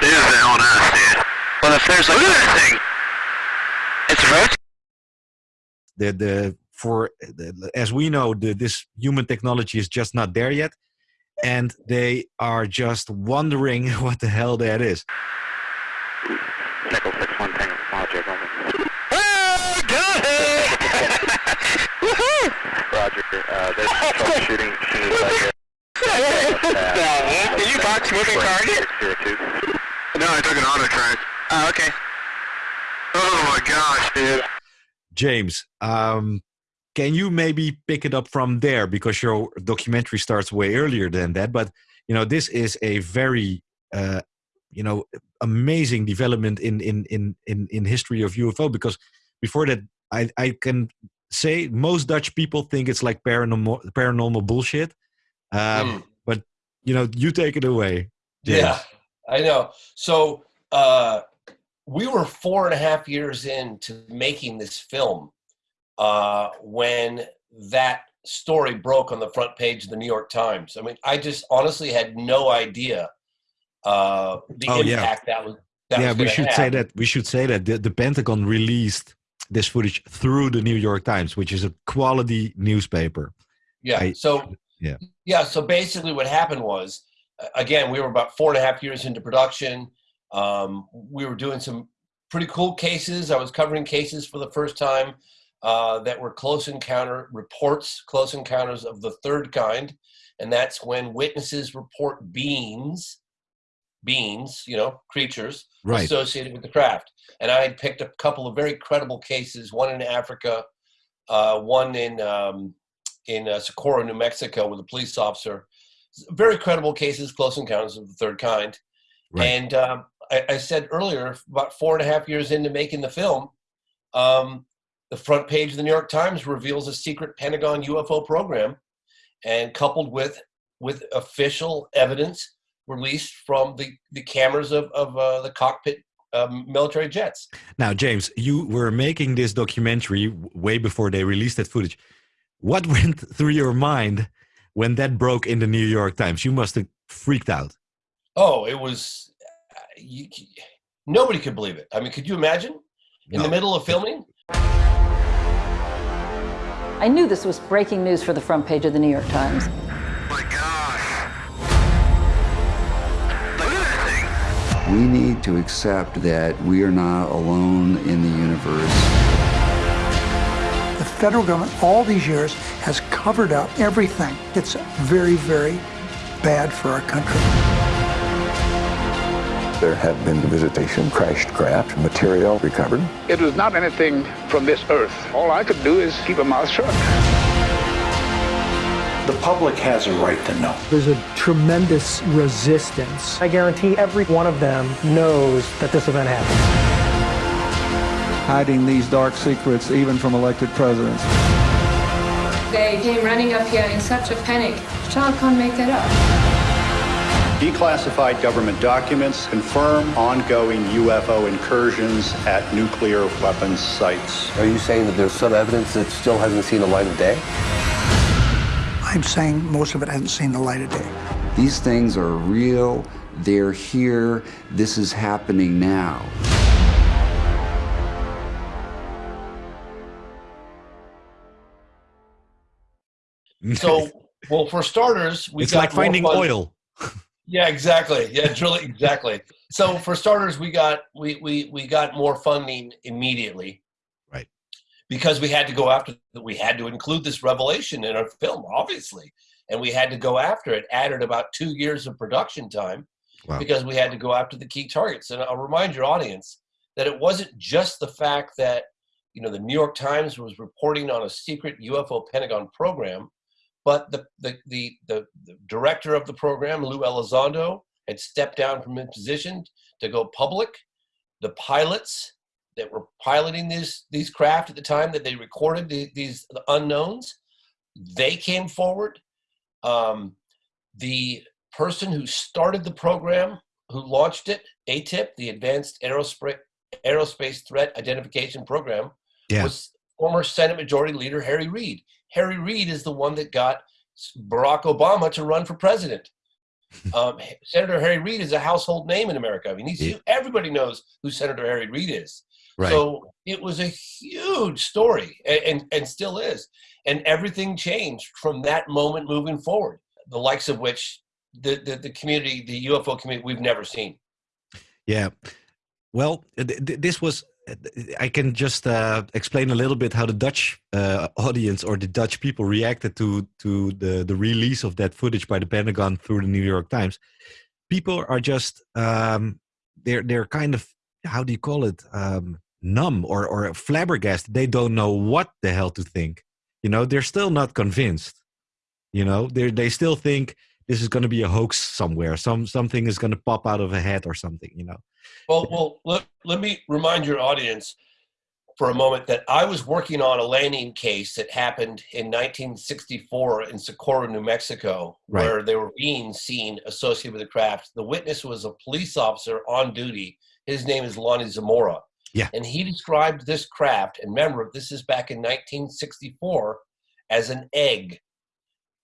That is on us, dude. Well, if there's like... Look at that thing! It's rotating. The, the, for, the, as we know, the, this human technology is just not there yet. And they are just wondering what the hell that is. Nickel 6-1 Tango, Roger, over. Oh, got it! Woohoo! Roger, uh, there's troubleshooting shooting right here. No, did you box moving target? Zero two. No, I took an auto track. Oh, okay. Oh my gosh, dude. James, um, can you maybe pick it up from there because your documentary starts way earlier than that? But you know, this is a very uh, you know amazing development in in in in in history of UFO because before that, I I can say most Dutch people think it's like paranormal paranormal bullshit. Um, Mm. But you know, you take it away. James. Yeah, I know. So uh, we were four and a half years into making this film uh, when that story broke on the front page of the New York Times. I mean, I just honestly had no idea uh, the Oh, yeah. impact that was. That yeah, was we should have. say that. We should say that the, the Pentagon released this footage through the New York Times, which is a quality newspaper. Yeah. I- so yeah. yeah. So basically, what happened was, again, we were about four and a half years into production. Um, we were doing some pretty cool cases. I was covering cases for the first time uh, that were close encounter reports, close encounters of the third kind, and that's when witnesses report beings, beings, you know, creatures Right. associated with the craft. And I had picked a couple of very credible cases, one in Africa, uh, one in um, in uh, Socorro, New Mexico, with a police officer. Very credible cases, close encounters of the third kind. Right. And um, I, I said earlier, about four and a half years into making the film, um, the front page of the New York Times reveals a secret Pentagon UFO program, and coupled with with official evidence released from the, the cameras of, of uh, the cockpit um, military jets. Now, James, you were making this documentary way before they released that footage. What went through your mind when that broke in the New York Times? You must have freaked out. Oh, it was. uh, You, nobody could believe it. I mean, could you imagine in the middle of filming? I knew this was breaking news for the front page of the New York Times. My gosh. Look at that thing. We need to accept that we are not alone in the universe. The federal government, all these years, has covered up everything. It's very, very bad for our country. There have been visitation, crashed craft, material recovered. It was not anything from this earth. All I could do is keep a mouth shut. The public has a right to know. There's a tremendous resistance. I guarantee every one of them knows that this event happened. Hiding these dark secrets even from elected presidents. They came running up here in such a panic. Child can't make that up. Declassified government documents confirm ongoing UFO incursions at nuclear weapons sites. Are you saying that there's some evidence that still hasn't seen the light of day? I'm saying most of it hasn't seen the light of day. These things are real. They're here. This is happening now. So, well, for starters, we it's like finding oil. Yeah, exactly. Yeah, drilling exactly. So for starters, we got we we we got more funding immediately. Right. Because we had to go after we had to include this revelation in our film, obviously. And we had to go after it. Added about two years of production time Wow. because we had to go after the key targets. And I'll remind your audience that it wasn't just the fact that you know the New York Times was reporting on a secret UFO Pentagon program, but the the the, the, the director of the program, Lou Elizondo, had stepped down from his position to go public. The pilots that were piloting these these craft at the time that they recorded the, these unknowns, they came forward. Um, the person who started the program, who launched it, AATIP, the Advanced Aerospace Aerospace Threat Identification Program, Yeah. was former Senate Majority Leader Harry Reid. Harry Reid is the one that got Barack Obama to run for president. Um, Senator Harry Reid is a household name in America. I mean, he's, Yeah. everybody knows who Senator Harry Reid is. Right. So it was a huge story, and, and and still is. And everything changed from that moment moving forward. The likes of which the the, the community, the UFO community, we've never seen. Yeah. Well, th- th- this was. I can just uh, explain a little bit how the Dutch uh, audience or the Dutch people reacted to to the the release of that footage by the Pentagon through the New York Times. People are just um, they're they're kind of how do you call it um, numb or or flabbergasted. They don't know what the hell to think. You know, they're still not convinced. You know, they they still think this is going to be a hoax somewhere. Some something is going to pop out of a head or something. You know. Well, well, let, let me remind your audience for a moment that I was working on a landing case that happened in 1964 in Socorro, New Mexico, Right. where they were being seen associated with the craft. The witness was a police officer on duty. His name is Lonnie Zamora. Yeah. And he described this craft, and remember, this is back in 1964, as an egg.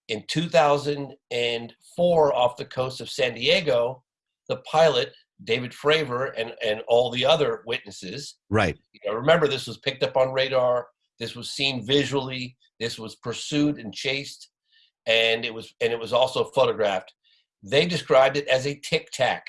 In 2004, off the coast of San Diego, the pilot, David Fravor, and, and all the other witnesses, Right. you know, remember this was picked up on radar, this was seen visually, this was pursued and chased, and it was and it was also photographed. They described it as a tic tac.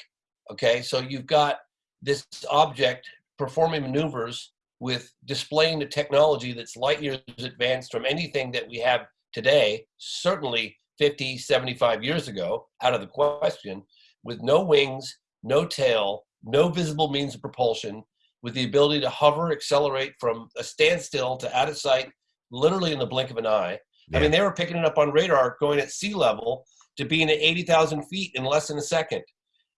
Okay, so you've got this object performing maneuvers with displaying the technology that's light years advanced from anything that we have today, certainly 50, 75 years ago, out of the question, with no wings, no tail, no visible means of propulsion, with the ability to hover, accelerate from a standstill to out of sight, literally in the blink of an eye. I mean, they were picking it up on radar going at sea level to being at 80,000 feet in less than a second.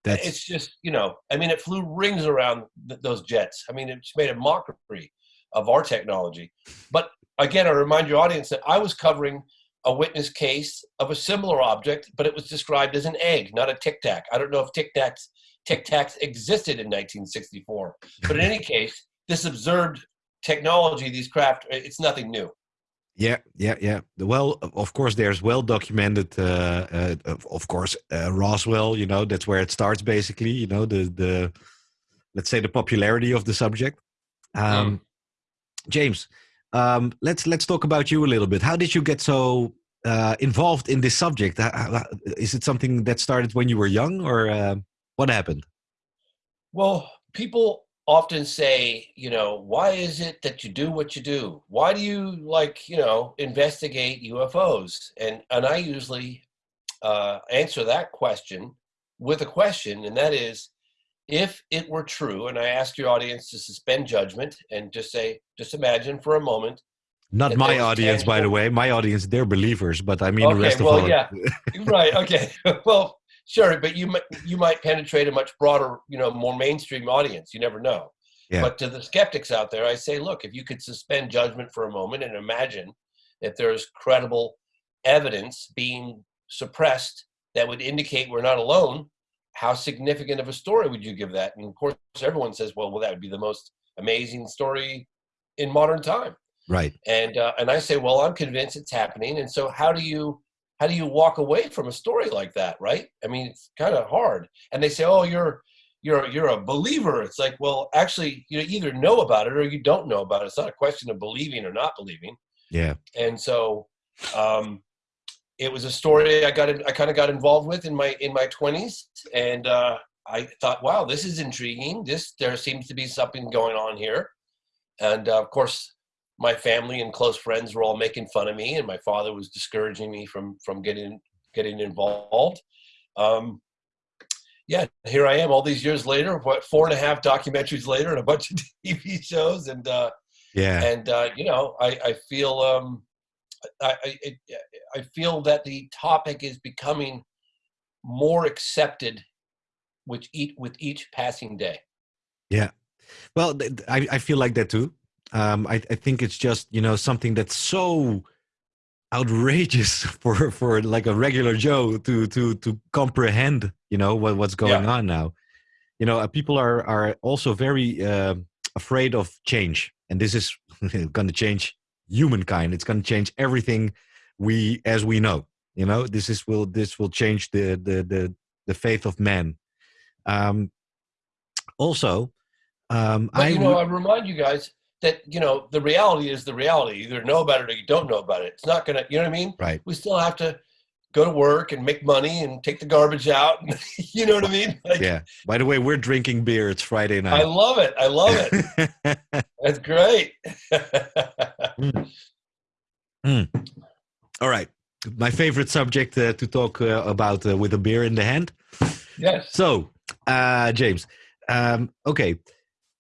That's It's just, you know, I mean, it flew rings around th- those jets. I mean, it's made a mockery of our technology. But again, I remind your audience that I was covering a witness case of a similar object, but it was described as an egg, not a tic tac. I don't know if tic tacs tic tacs existed in 1964, but in any case, this observed technology, these craft, it's nothing new. Yeah, yeah, yeah. Well, of course, there's well documented. Uh, uh, of, course, uh, Roswell. You know, that's where it starts. Basically, you know, the the let's say the popularity of the subject. Um, James, um, let's let's talk about you a little bit. How did you get so uh, involved in this subject? Is it something that started when you were young, or uh, what happened? Well, people often say, you know, why is it that you do what you do? Why do you like, you know, investigate UFOs? And and I usually uh, answer that question with a question, and that is, if it were true, and I ask your audience to suspend judgment and just say, just imagine for a moment. Not my there audience, by the way. My audience, they're believers, but I mean the Okay, rest well, of all. yeah, right. Okay, well, sure, but you might you might penetrate a much broader, you know, more mainstream audience. You never know. Yeah. But to the skeptics out there, I say, look, if you could suspend judgment for a moment and imagine that there's credible evidence being suppressed that would indicate we're not alone, how significant of a story would you give that? And of course, everyone says, well, well, that would be the most amazing story in modern time Right. and uh, and I say, well, I'm convinced it's happening, and so how do you how do you walk away from a story like that, right? I mean, it's kind of hard. And they say, oh, you're you're you're a believer. It's like, well, actually, you either know about it or you don't know about it. It's not a question of believing or not believing. Yeah. And so, um, it was a story I got in, I kind of got involved with in my in my 20s, and uh, I thought, wow, this is intriguing. This there seems to be something going on here, and uh, of course, my family and close friends were all making fun of me, and my father was discouraging me from from getting getting involved. Um, yeah, here I am, all these years later. What four and a half documentaries later, and a bunch of TV shows, and uh, Yeah. and uh, you know, I, I feel um, I I, it, I feel that the topic is becoming more accepted with each with each passing day. Yeah. Well, I, I feel like that too. Um, I, I think it's just, you know, something that's so outrageous for, for like a regular Joe to, to, to comprehend, you know, what, what's going on now. You know, uh, people are, are also very uh, afraid of change. And this is going to change humankind. It's going to change everything we, as we know, you know, this is, will, this will change the, the, the, the faith of man. Um, also, um, but I you know, I remind you guys that you know the reality is the reality. You either know about it or you don't know about it. It's not gonna. You know what I mean? Right. We still have to go to work and make money and take the garbage out. you know what I mean? Like, yeah. By the way, we're drinking beer. It's Friday night. I love it. I love it. That's great. Mm. All right. My favorite subject uh, to talk uh, about uh, with a beer in the hand. Yes. So, uh, James, um, okay,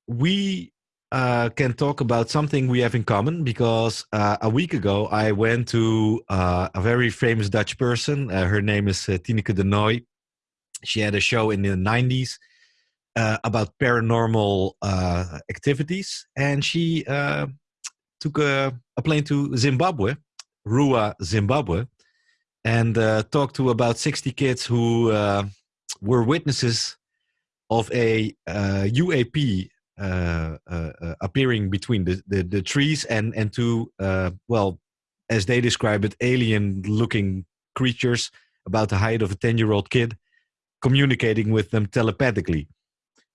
we uh, can talk about something we have in common because uh, a week ago I went to uh, a very famous Dutch person. Uh, her name is uh, Tineke de Nooij. She had a show in the 90s uh, about paranormal activities, and she took a, a plane to Zimbabwe, Ruwa, Zimbabwe, and talked to about 60 kids who were witnesses of a UAP Uh, uh, uh, appearing between the, the, the trees and, and two, uh, well, as they describe it, alien looking creatures about the height of a 10 year old kid communicating with them telepathically.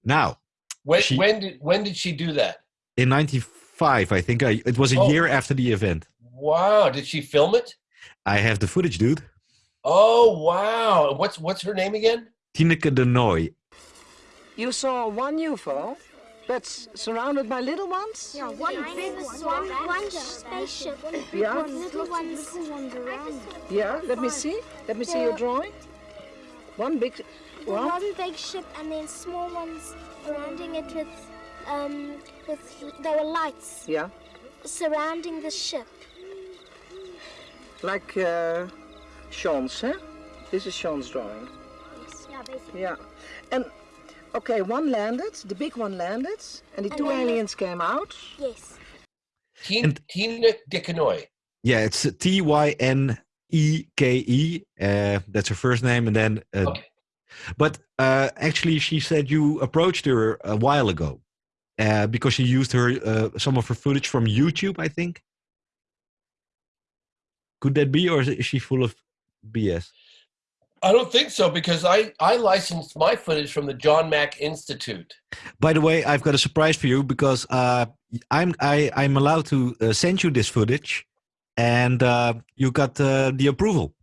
Now, When, She- when did when did she do that? in 95, I think I, it was a Oh. year after the event. Wow. Did she film it? I have the footage, dude. Oh wow. What's what's her name again? Tineke de Nooij. You saw one UFO that's surrounded by little ones? Yeah, one big one, one spaceship, Yeah. one little ones, little ones around. Yeah, let me see. Let me see your drawing. One big one. One big ship and then small ones surrounding it with, um, with there were lights Yeah. surrounding the ship. Like uh, Sean's, huh? This is Sean's drawing. Yes, yeah, basically. Yeah. And okay, one landed, the big one landed, and the And two aliens came out. Yes. Tina Tina Dickonoy. Yeah, it's T Y N E K E. Uh, that's her first name, and then. Uh, But uh, actually, she said you approached her a while ago uh, because she used her uh, some of her footage from YouTube. I think. Could that be, or is she full of BS? I don't think so because I I licensed my footage from the John Mack Institute. By the way, I've got a surprise for you because uh, I'm I, I'm allowed to uh, send you this footage, and uh, you got uh, the approval.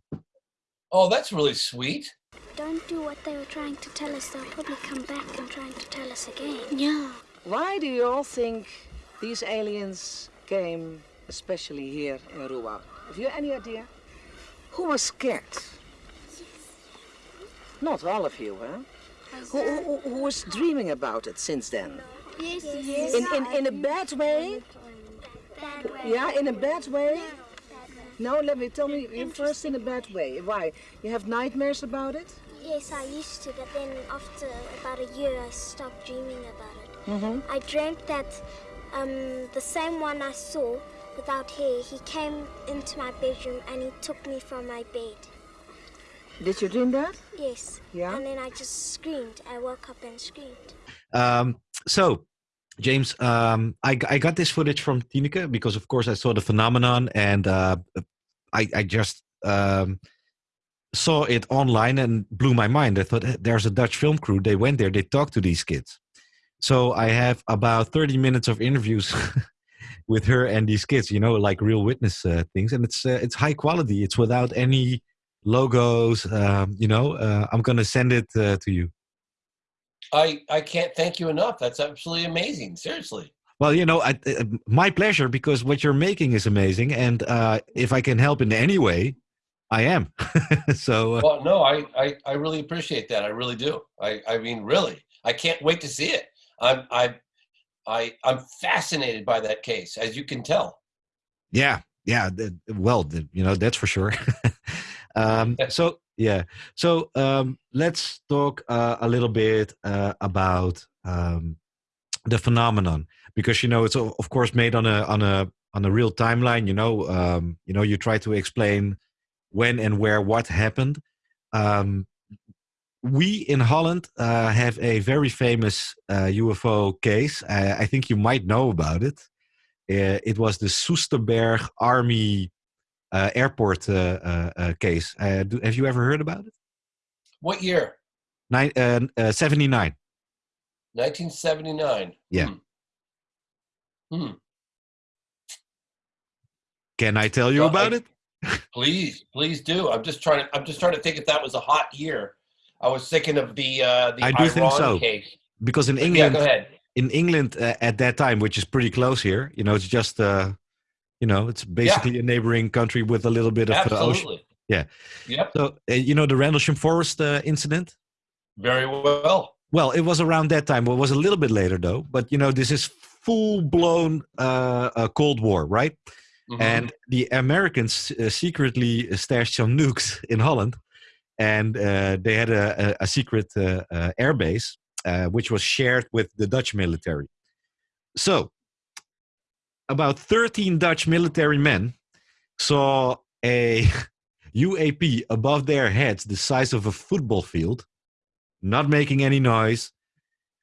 Oh, that's really sweet. Don't do what they were trying to tell us. They'll probably come back and trying to tell us again. Yeah. Why do you all think these aliens came especially here in Ruwa? Have you any idea? Who was scared? Not all of you, huh? Who, who, who was dreaming about it since then? Yes, yes. In, in, in a bad way? Yeah, in a bad way? No, let me tell me you first in a bad way. Why? You have nightmares about it? Yes, I used to, but then after about a year, I stopped dreaming about it. Mm-hmm. I dreamt that um, the same one I saw without hair, he came into my bedroom and he took me from my bed. Did you dream that? Yes. Yeah? And then I just screamed. I woke up and screamed. Um, so, James, um, I, I got this footage from Tineke because, of course, I saw the phenomenon and uh, I, I just um, saw it online and blew my mind. I thought, "Eh, there's a Dutch film crew. They went there, they talked to these kids. So I have about 30 minutes of interviews with her and these kids, you know, like real witness uh, things. And it's, uh, it's high quality. It's without any logos, um, you know. Uh, I'm going to send it uh, to you. I I can't thank you enough. That's absolutely amazing. Seriously. Well, you know, I, uh, my pleasure because what you're making is amazing, and uh, if I can help in any way, I am. so, uh, Well, no, I, I I really appreciate that. I really do. I I mean, really, I can't wait to see it. I'm I I I'm fascinated by that case, as you can tell. yeah, yeah. Well, you know, that's for sure. um, so, yeah. So, um, let's talk uh, a little bit uh, about um, the phenomenon because you know it's of course made on a on a on a real timeline. You know, um, you know, you try to explain when and where what happened. Um, we in Holland uh, have a very famous uh, UFO case. I, I think you might know about it. Uh, it was the Soesterberg Army uh, Airport uh, uh, uh, case. Uh, do, have you ever heard about it? What year? Nine, uh, uh, 79. 1979. Yeah. Hmm. hmm. Can I tell you So about I- it? Please, please do. I'm just trying to. I'm just trying to think if that was a hot year. I was thinking of the uh, the I do Iran think so. case. Because in yeah, England, ahead. in England uh, at that time, which is pretty close here, you know, it's just, uh, you know, it's basically a neighboring country with a little bit of uh, ocean. Absolutely. Yeah. Yep. So uh, you know the Rendlesham Forest uh, incident. Very well. Well, it was around that time. Well, it was a little bit later though. But you know, this is full blown uh, uh, Cold War, right? Mhm. And the Americans uh, secretly stashed some nukes in Holland, and uh, they had a, a, a secret uh, uh, air base uh, which was shared with the Dutch military. So, about 13 Dutch military men saw a UAP above their heads, the size of a football field, not making any noise,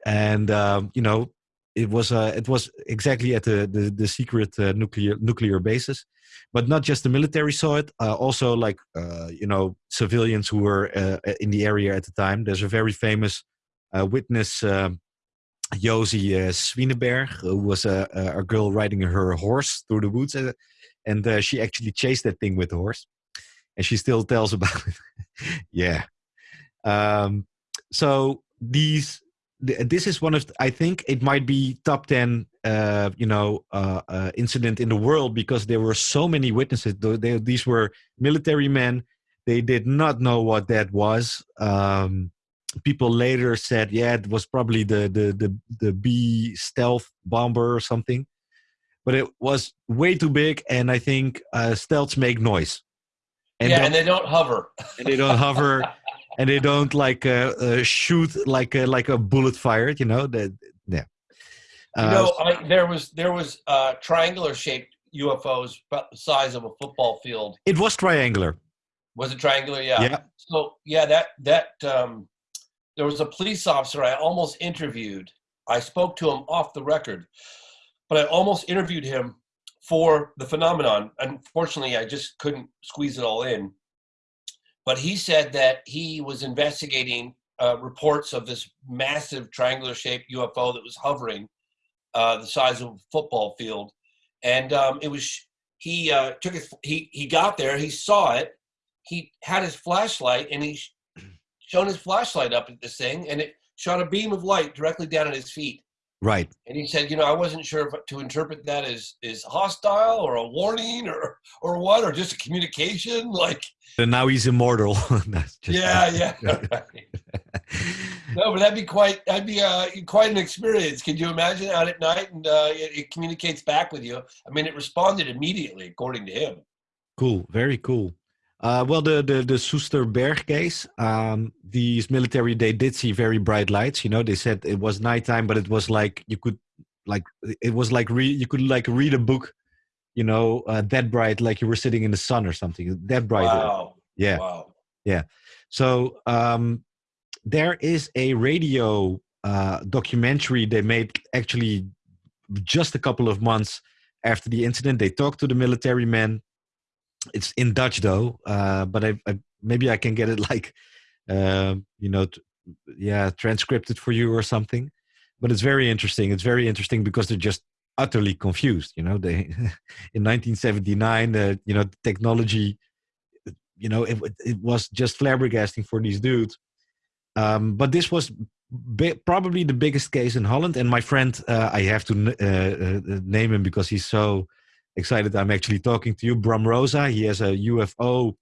and um, you know it was uh, it was exactly at the the, the secret uh, nuclear nuclear bases, but not just the military saw it. Uh, also, like uh, you know, civilians who were uh, in the area at the time. There's a very famous uh, witness, um Josie uh, Swineberg, who was a, a girl riding her horse through the woods, uh, and uh, she actually chased that thing with the horse, and she still tells about it. yeah. Um, so these th- this is one of I think it might be top 10 uh, you know uh, uh, incident in the world because there were so many witnesses Th- they, these were military men they did not know what that was um, people later said yeah it was probably the the the, the B stealth bomber or something but it was way too big and I think uh, stealths make noise yeah, and they don't hover. and they don't hover and they don't like uh, uh, shoot like uh, like a bullet fired you know that yeah You Uh, know, I, there was there was uh, triangular shaped UFOs about the size of a football field. it was triangular Was it triangular? Yeah. Yeah. So yeah, that that um, there was a police officer I almost interviewed. I spoke to him off the record, but I almost interviewed him for the phenomenon. Unfortunately, I just couldn't squeeze it all in. But he said that he was investigating uh, reports of this massive triangular shaped UFO that was hovering uh, the size of a football field, and um, it was he uh, took his he he got there, he saw it, he had his flashlight, and he shone his flashlight up at this thing, and it shot a beam of light directly down at his feet. right And he said, you know, I wasn't sure if to interpret that as is hostile or a warning or or what or just a communication. Like, and now he's immortal That's just- yeah, yeah. no, but that'd be quite that'd be uh, quite an experience. Could you imagine out at night and uh, it, it communicates back with you? I mean, it responded immediately, according to him. cool very cool uh, well the the the Soesterberg case um, these military they did see very bright lights you know they said it was nighttime but it was like you could like it was like re- you could like read a book you know uh, that bright like you were sitting in the sun or something that bright Wow. yeah Wow. yeah so um there is a radio uh documentary they made actually just a couple of months after the incident they talked to the military men it's in dutch though uh but i, I maybe i can get it like um you know yeah transcripted for you or something. But it's very interesting. It's very interesting because they're just utterly confused you know? They in 1979 uh, you know technology you know it, it was just flabbergasting for these dudes. Um, but this was probably the biggest case in holland and my friend uh, i have to uh, uh, name him because he's so excited i'm actually talking to you. Bram rosa he has a ufo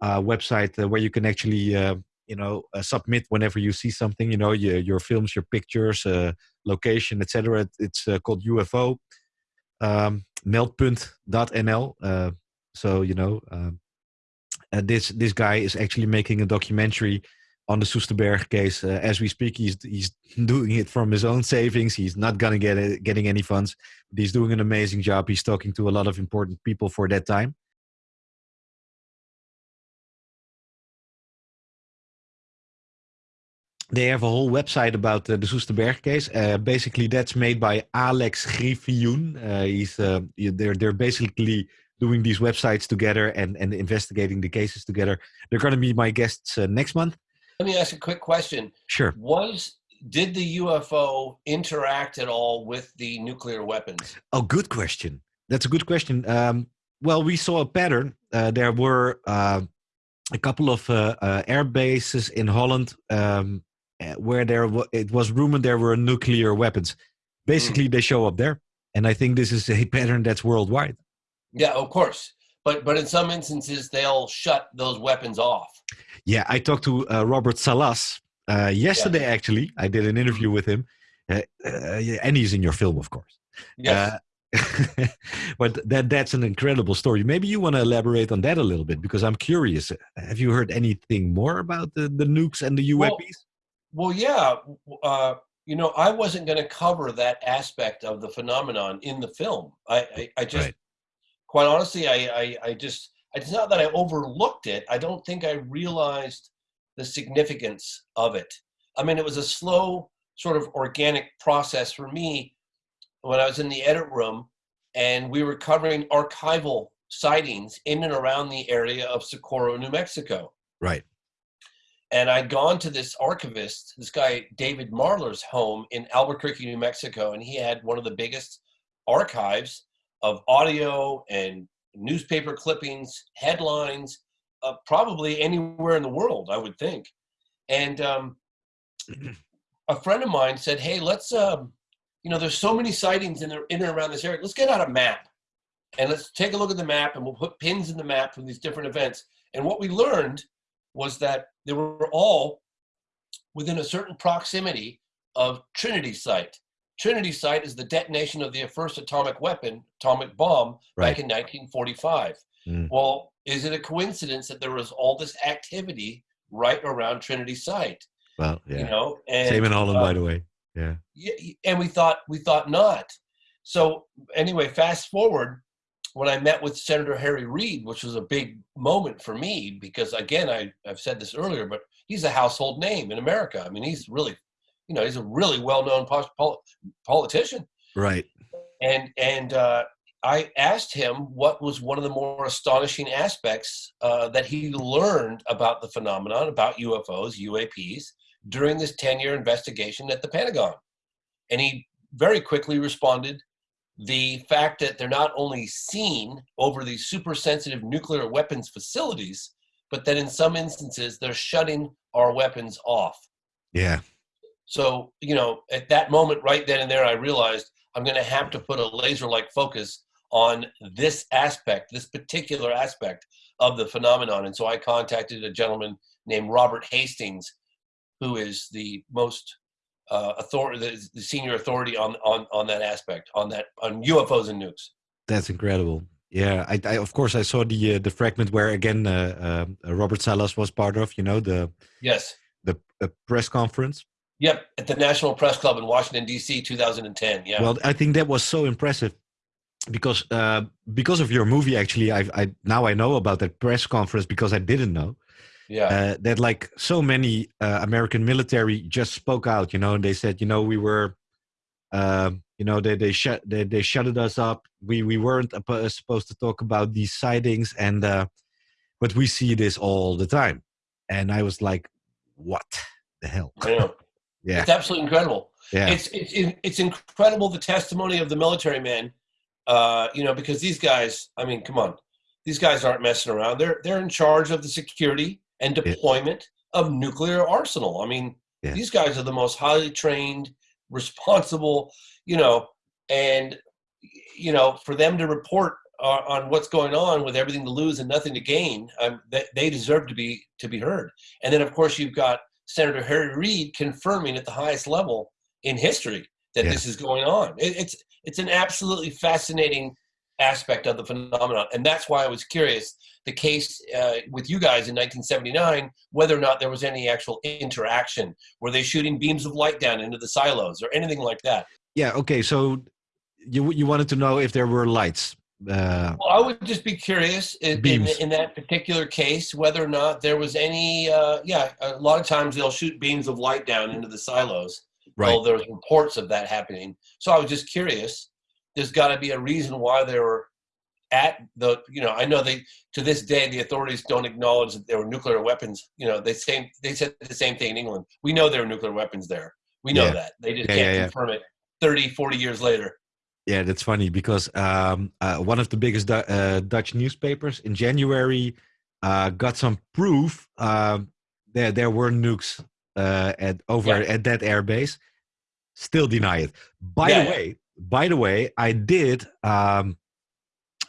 uh, website uh, where you can actually uh, you know uh, submit whenever you see something you know your, your films your pictures uh, location etc it's uh, called ufo um, meldpunt.nl so you know um, this this guy is actually making a documentary on the Soesterberg case uh, as we speak. He's he's doing it from his own savings. He's not gonna get it, getting any funds. But he's doing an amazing job. He's talking to a lot of important people for that time. They have a whole website about uh, the Soesterberg case. Uh, basically, that's made by Alex Griffioen. Uh, he's uh, they're they're basically doing these websites together and and investigating the cases together. They're going to be my guests uh, next month. Let me ask a quick question. Sure. Was did the UFO interact at all with the nuclear weapons? Oh, good question. That's a good question. Um, well, we saw a pattern. Uh, there were uh, a couple of uh, uh air bases in Holland um, uh, where there w- it was rumored there were nuclear weapons. Basically, mm. they show up there, and I think this is a pattern that's worldwide. Yeah, of course. But but in some instances, they'll shut those weapons off. Yeah, I talked to uh, Robert Salas uh, yesterday. Yeah. Actually, I did an interview mm-hmm. with him, uh, uh, and he's in your film, of course. Yes. but that that's an incredible story. Maybe you want to elaborate on that a little bit because I'm curious. Have you heard anything more about the, the nukes and the UAPs? Well, well yeah. Uh, you know, I wasn't going to cover that aspect of the phenomenon in the film. I, I, I just, right. Quite honestly, I, I, I just, it's not that I overlooked it. I don't think I realized the significance of it. I mean, it was a slow, sort of organic process for me when I was in the edit room, and we were covering archival sightings in and around the area of Socorro, New Mexico. Right. And I'd gone to this archivist, this guy David Marler's home in Albuquerque, New Mexico, and he had one of the biggest archives of audio and newspaper clippings, headlines, uh, probably anywhere in the world, I would think. And um, a friend of mine said, "Hey, let's um, you know, there's so many sightings in, the, in and around this area. Let's get out a map and let's take a look at the map and we'll put pins in the map from these different events. And what we learned was that they were all within a certain proximity of Trinity Site. Trinity Site is the detonation of the first atomic weapon, atomic bomb, right. back in 1945. Mm. Well, is it a coincidence that there was all this activity right around Trinity Site? Well, yeah. You know, and, same in Holland, uh, by the way. Yeah. yeah. And we thought we thought not. So anyway, fast forward when I met with Senator Harry Reid, which was a big moment for me because again, I, I've said this earlier, but he's a household name in America. I mean, he's really, you know, he's a really well-known pol- politician. Right. And and uh, I asked him what was one of the more astonishing aspects uh, that he learned about the phenomenon, about UFOs, UAPs, during this 10 year investigation at the Pentagon. And he very quickly responded the fact that they're not only seen over these super sensitive nuclear weapons facilities, but that in some instances they're shutting our weapons off. Yeah. So, you know, at that moment, right then and there, I realized I'm going to have to put a laser like focus on this aspect, this particular aspect of the phenomenon. And so I contacted a gentleman named Robert Hastings who is the most uh, authority, the, the, senior authority on, on on that aspect, on that on UFOs and nukes. That's incredible. Yeah, I, I of course I saw the uh, the fragment where again uh, uh Robert Salas was part of. You know the yes the press conference. Yep, at the National Press Club in Washington D.C. 2010. Yeah. Well, I think that was so impressive because uh, because of your movie. Actually, I I now I know about that press conference because I didn't know yeah uh, that like so many uh, american military just spoke out you know and they said you know we were uh, you know they they shut they, they shutted us up we we weren't supposed to talk about these sightings and uh, but we see this all the time and i was like what the hell yeah yeah it's absolutely incredible yeah it's it's it's incredible the testimony of the military men uh you know because these guys i mean come on these guys aren't messing around they're they're in charge of the security and deployment yeah. of nuclear arsenal. I mean, yeah. these guys are the most highly trained, responsible, you know, and you know, for them to report uh, on what's going on with everything to lose and nothing to gain, um, they, they deserve to be to be heard. And then, of course, you've got Senator Harry Reid confirming at the highest level in history that yeah. this is going on. It, it's it's an absolutely fascinating aspect of the phenomenon. And that's why I was curious the case uh, with you guys in 1979, whether or not there was any actual interaction. Were they shooting beams of light down into the silos or anything like that? Yeah, okay. So you, you wanted to know if there were lights. Uh, well, I would just be curious in, in, in, that particular case whether or not there was any. Uh, yeah, a lot of times they'll shoot beams of light down into the silos. Right. Well, there's reports of that happening. So I was just curious there's got to be a reason why they were at the you know I know they to this day the authorities don't acknowledge that there were nuclear weapons. You know they same they said the same thing in England. We know there were nuclear weapons there. We know Yeah. that they just Yeah, can't yeah, confirm it 30, 40 years later. Yeah, that's funny because um, uh, one of the biggest Du- uh, Dutch newspapers in January uh, got some proof um, that there were nukes uh, at over Yeah. at that airbase. Still deny it. By Yeah, the yeah. way, by the way, I did um,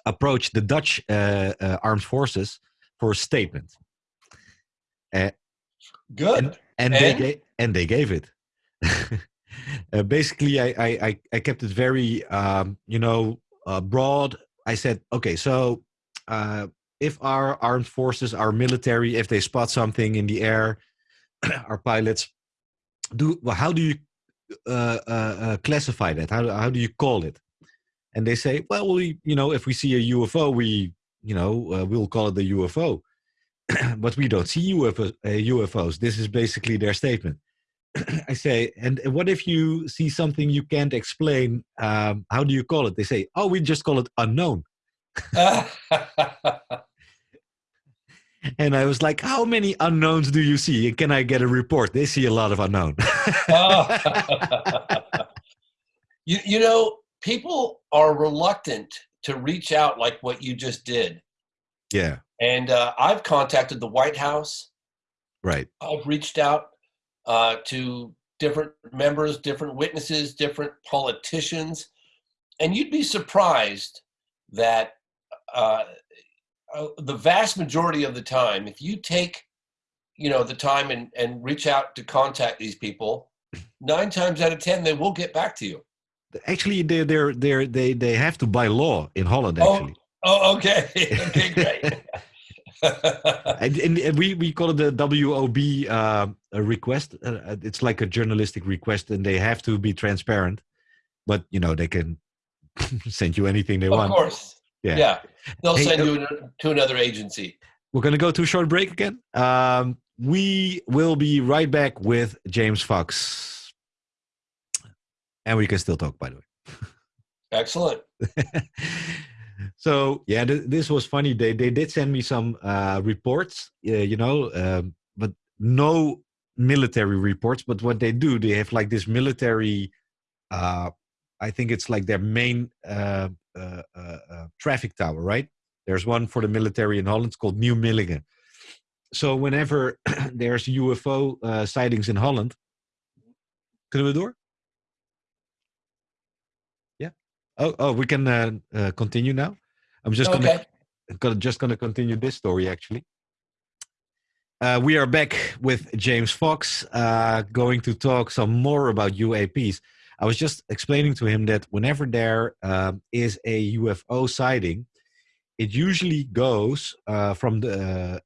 approach the Dutch uh, uh, armed forces for a statement. Good. and, and they And? gave and they gave it. uh, basically, I, I I kept it very um, you know uh, broad. I said, okay, so uh, if our armed forces, our military, if they spot something in the air, our pilots do. Well, how do you uh, uh, uh, classify that? How how do you call it? And they say, well, we you know if we see a UFO, we you know we'll call it the UFO but we don't see UFO, UFOs. This is basically their statement. I say, and what if you see something you can't explain? Um, how do you call it? They say, oh, we just call it unknown. And I was like, how many unknowns do you see? And can I get a report? They see a lot of unknown. you you know people are reluctant to reach out like what you just did. yeah, And uh, I've contacted the White House. right. I've reached out uh, to different members, different witnesses, different politicians, and you'd be surprised that uh, uh, the vast majority of the time, if you take, you know, the time and, and reach out to contact these people, nine times out of ten they will get back to you. Actually, they're, they're, they're, they they have to by law in Holland. Oh. Actually, Oh, okay, okay, great. and, and, and we we call it the WOB uh, a request. Uh, it's like a journalistic request, and they have to be transparent. But you know, they can send you anything they of want. Of course, Yeah. yeah. They'll Hey, send uh, you to another agency. We're going to go to a short break again. Um, we will be right back with James Fox. And we can still talk, by the way. Excellent. So, yeah, th- this was funny. They, they did send me some uh, reports, uh, you know, um, but no military reports. But what they do, they have like this military, uh, I think it's like their main uh, uh, uh, uh, traffic tower, right? There's one for the military in Holland. Called New Millingen. So whenever there's UFO uh, sightings in Holland, kunnen we door? Yeah. Oh, oh, we can uh, uh, continue now. I'm just gonna, Okay. gonna just gonna continue this story actually. Uh, we are back with James Fox, uh, going to talk some more about UAPs. I was just explaining to him that whenever there um, is a UFO sighting, it usually goes uh, from the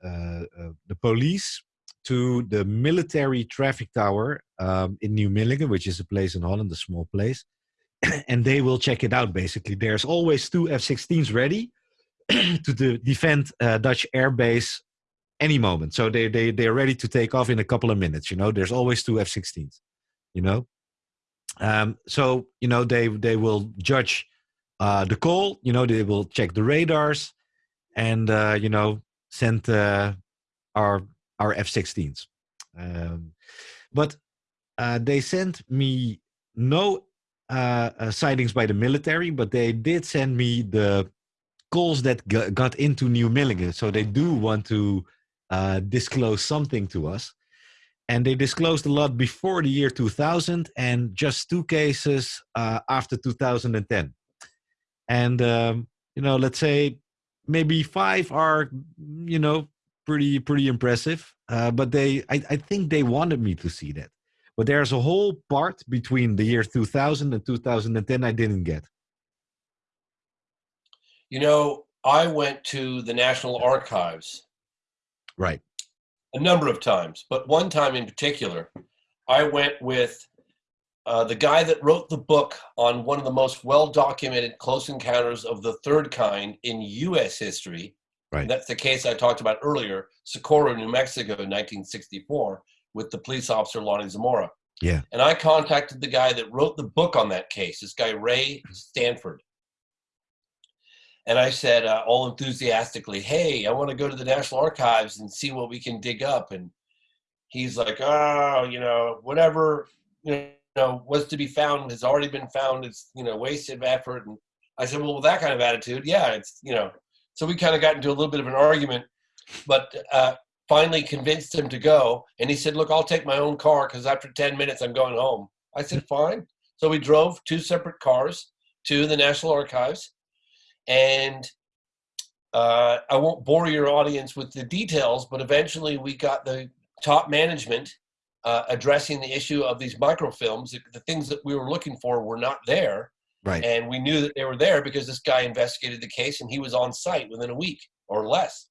uh, uh, the police to the military traffic tower um, in New Millingen, which is a place in Holland, a small place, and they will check it out. Basically, there's always two F-16s ready to de- defend uh, Dutch air base any moment. So they they they're ready to take off in a couple of minutes. You know, there's always two F-16s. You know, um, so you know they they will judge uh, the call. You know, they will check the radars, and uh, you know send uh, our our F-16s. Um, but uh, they sent me no uh, uh, sightings by the military, but they did send me the calls that got into New Millingen. So they do want to uh, disclose something to us. And they disclosed a lot before the year 2000 and just two cases uh, after 2010. And, um, you know, let's say maybe five are, you know, pretty, pretty impressive. Uh, but they, I, I think they wanted me to see that. But there's a whole part between the year 2000 and 2010 I didn't get. You know, I went to the National Archives Right. a number of times, but one time in particular, I went with uh, the guy that wrote the book on one of the most well documented close encounters of the third kind in U.S. history. Right. That's the case I talked about earlier, Socorro, New Mexico in 1964, with the police officer Lonnie Zamora. Yeah. And I contacted the guy that wrote the book on that case, this guy, Ray Stanford. and I said uh, all enthusiastically, "Hey, I want to go to the National Archives and see what we can dig up." And he's like, "Oh, you know, whatever you know was to be found has already been found. It's you know wasted effort." And I said, "Well, with that kind of attitude, yeah, it's you know." So we kind of got into a little bit of an argument, but uh, finally convinced him to go. And he said, "Look, I'll take my own car because after ten minutes, I'm going home." I said, "Fine." So we drove two separate cars to the National Archives and uh, I won't bore your audience with the details, but eventually we got the top management uh, addressing the issue of these microfilms. The, the things that we were looking for were not there. Right. And we knew that they were there because this guy investigated the case and he was on site within a week or less.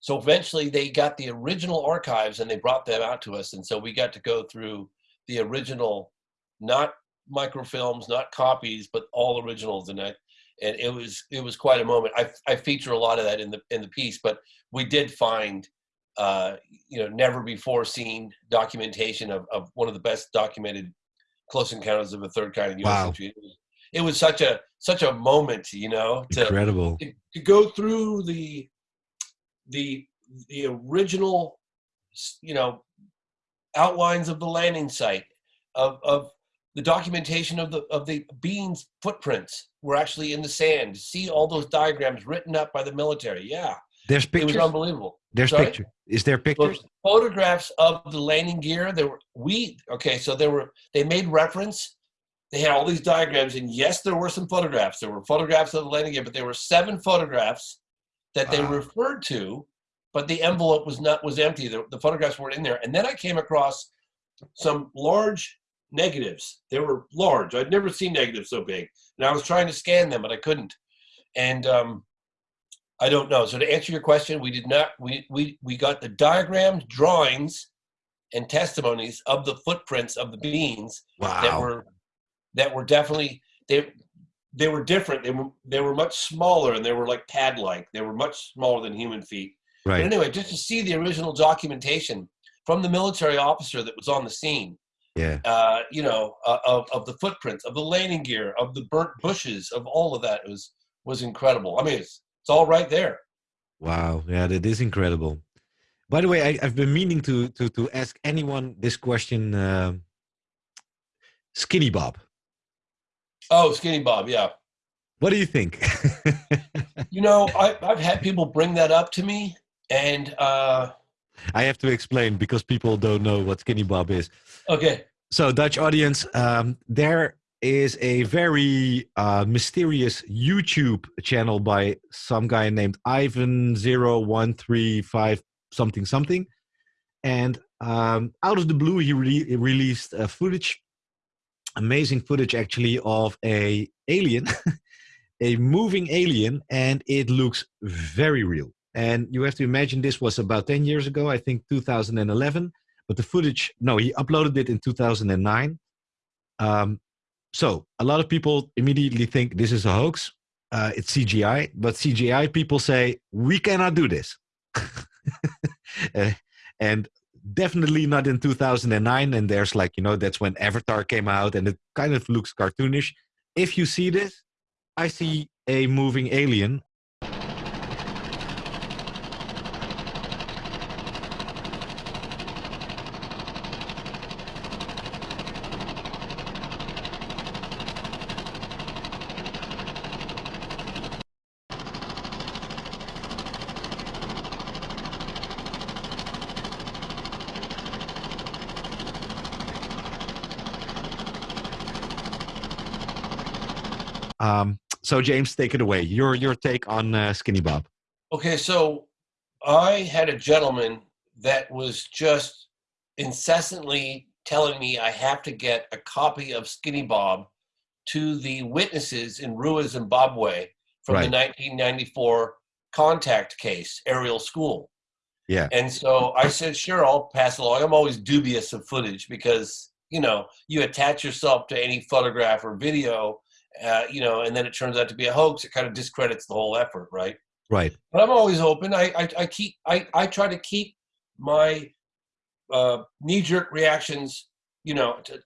So eventually they got the original archives and they brought them out to us. And so we got to go through the original, not microfilms, not copies, but all originals. And I, and it was it was quite a moment. I, I feature a lot of that in the in the piece, but we did find uh, you know never before seen documentation of, of one of the best documented close encounters of a third kind in U.S. Wow. history. It was, it was such a such a moment, you know, to, Incredible. to, to go through the the the original you know outlines of the landing site of of the documentation of the of the beans footprints were actually in the sand. See all those diagrams written up by the military. Yeah, There's pictures. it was unbelievable. There's Sorry? picture. Is there pictures? photographs of the landing gear. There were we okay. So there were they made reference. They had all these diagrams, and yes, there were some photographs. There were photographs of the landing gear, but there were seven photographs that they Wow. referred to, but the envelope was not was empty. The, the photographs weren't in there. And then I came across some large negatives. They were large. I'd never seen negatives so big, and I was trying to scan them, but I couldn't. And um, I don't know. So to answer your question, we did not. We we we got the diagrams, drawings, and testimonies of the footprints of the beans that were that were definitely they they were different. They were they were much smaller and they were like pad like. They were much smaller than human feet. Right. But anyway, just to see the original documentation from the military officer that was on the scene, Yeah. uh, you know, uh, of, of the footprints, of the landing gear, of the burnt bushes, of all of that was was incredible. I mean, it's it's all right there. Wow. Yeah, that is incredible. By the way, I, I've been meaning to to to ask anyone this question. Uh, Skinny Bob, Oh, Skinny Bob, yeah. what do you think? You know, I, I've had people bring that up to me, and uh, I have to explain because people don't know what Skinny Bob is. okay, So, Dutch audience, um, there is a very uh, mysterious YouTube channel by some guy named Ivan zero one three five something something, and um, out of the blue, he re- released uh, footage, amazing footage actually of a alien, a moving alien, and it looks very real. And you have to imagine this was about ten years ago, I think 2011 but the footage no he uploaded it in 2009 um, so a lot of people immediately think this is a hoax uh, it's cgi but cgi people say we cannot do this Uh, and definitely not in 2009 and there's like you know that's when avatar came out and it kind of looks cartoonish. If you see this i see a moving alien um, so james take it away your your take on uh, skinny bob okay. So I had a gentleman that was just incessantly telling me I have to get a copy of Skinny Bob to the witnesses in Ruwa, Zimbabwe from Right. the 1994 contact case, Ariel School. yeah And so I said, sure, I'll pass along. I'm always dubious of footage because, you know, you attach yourself to any photograph or video, uh, you know, and then it turns out to be a hoax. It kind of discredits the whole effort, right? right But I'm always open. I, I, I keep, I, I try to keep my uh, knee jerk reactions, you know, to,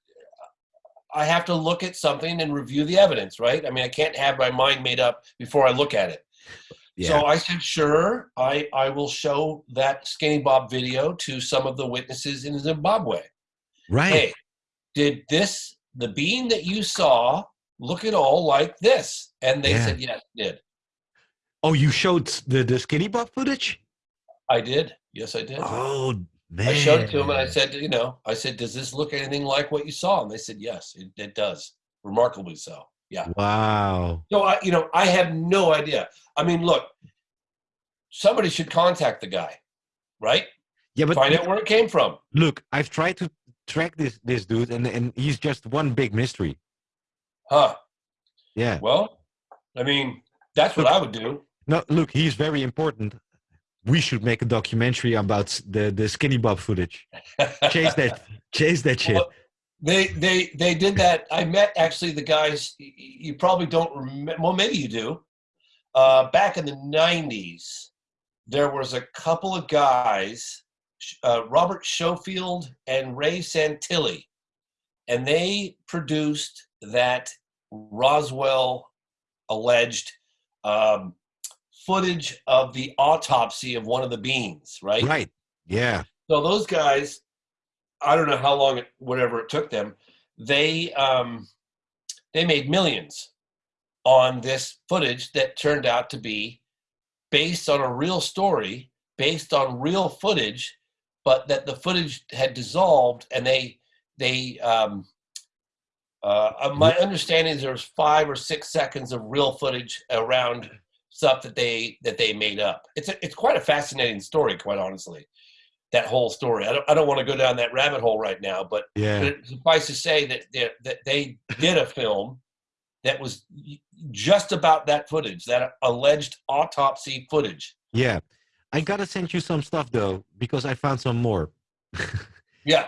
I have to look at something and review the evidence, right? I mean, I can't have my mind made up before I look at it. Yeah. So I said, sure, I, I will show that Skinny Bob video to some of the witnesses in Zimbabwe. Right. Hey, did this, the bean that you saw, look at all like this? And they Yeah. said, yes, did. Oh, you showed the the skinny bob footage? I did. Yes, I did. Oh man. I showed it to them and I said, you know, I said, does this look anything like what you saw? And they said, yes, it, it does. Remarkably so. Yeah. Wow. So I, you know, I have no idea. I mean, look, somebody should contact the guy, right? Yeah, but Find out where it came from. look, I've tried to track this this dude, and and he's just one big mystery. Huh. Yeah. Well, I mean, that's what I would do. No, look, he's very important. We should make a documentary about the the skinny bob footage. Chase that, chase that shit. Well, They they they did that. I met actually the guys. You probably don't remember. Well, maybe you do. Uh, back in the '90s, there was a couple of guys, uh, Robert Schofield and Ray Santilli, and they produced that Roswell alleged um, footage of the autopsy of one of the beans. Right. Right. Yeah. So those guys, I don't know how long it, whatever it took them, they um, they made millions on this footage that turned out to be based on a real story, based on real footage, but that the footage had dissolved and they they um, uh, uh, my understanding is there's five or six seconds of real footage around stuff that they that they made up. It's a, it's quite a fascinating story, quite honestly. That whole story. I don't I don't want to go down that rabbit hole right now, but Yeah. but suffice to say that they, that they did a film that was just about that footage, that alleged autopsy footage. Yeah. I gotta send you some stuff though, because I found some more. Yeah.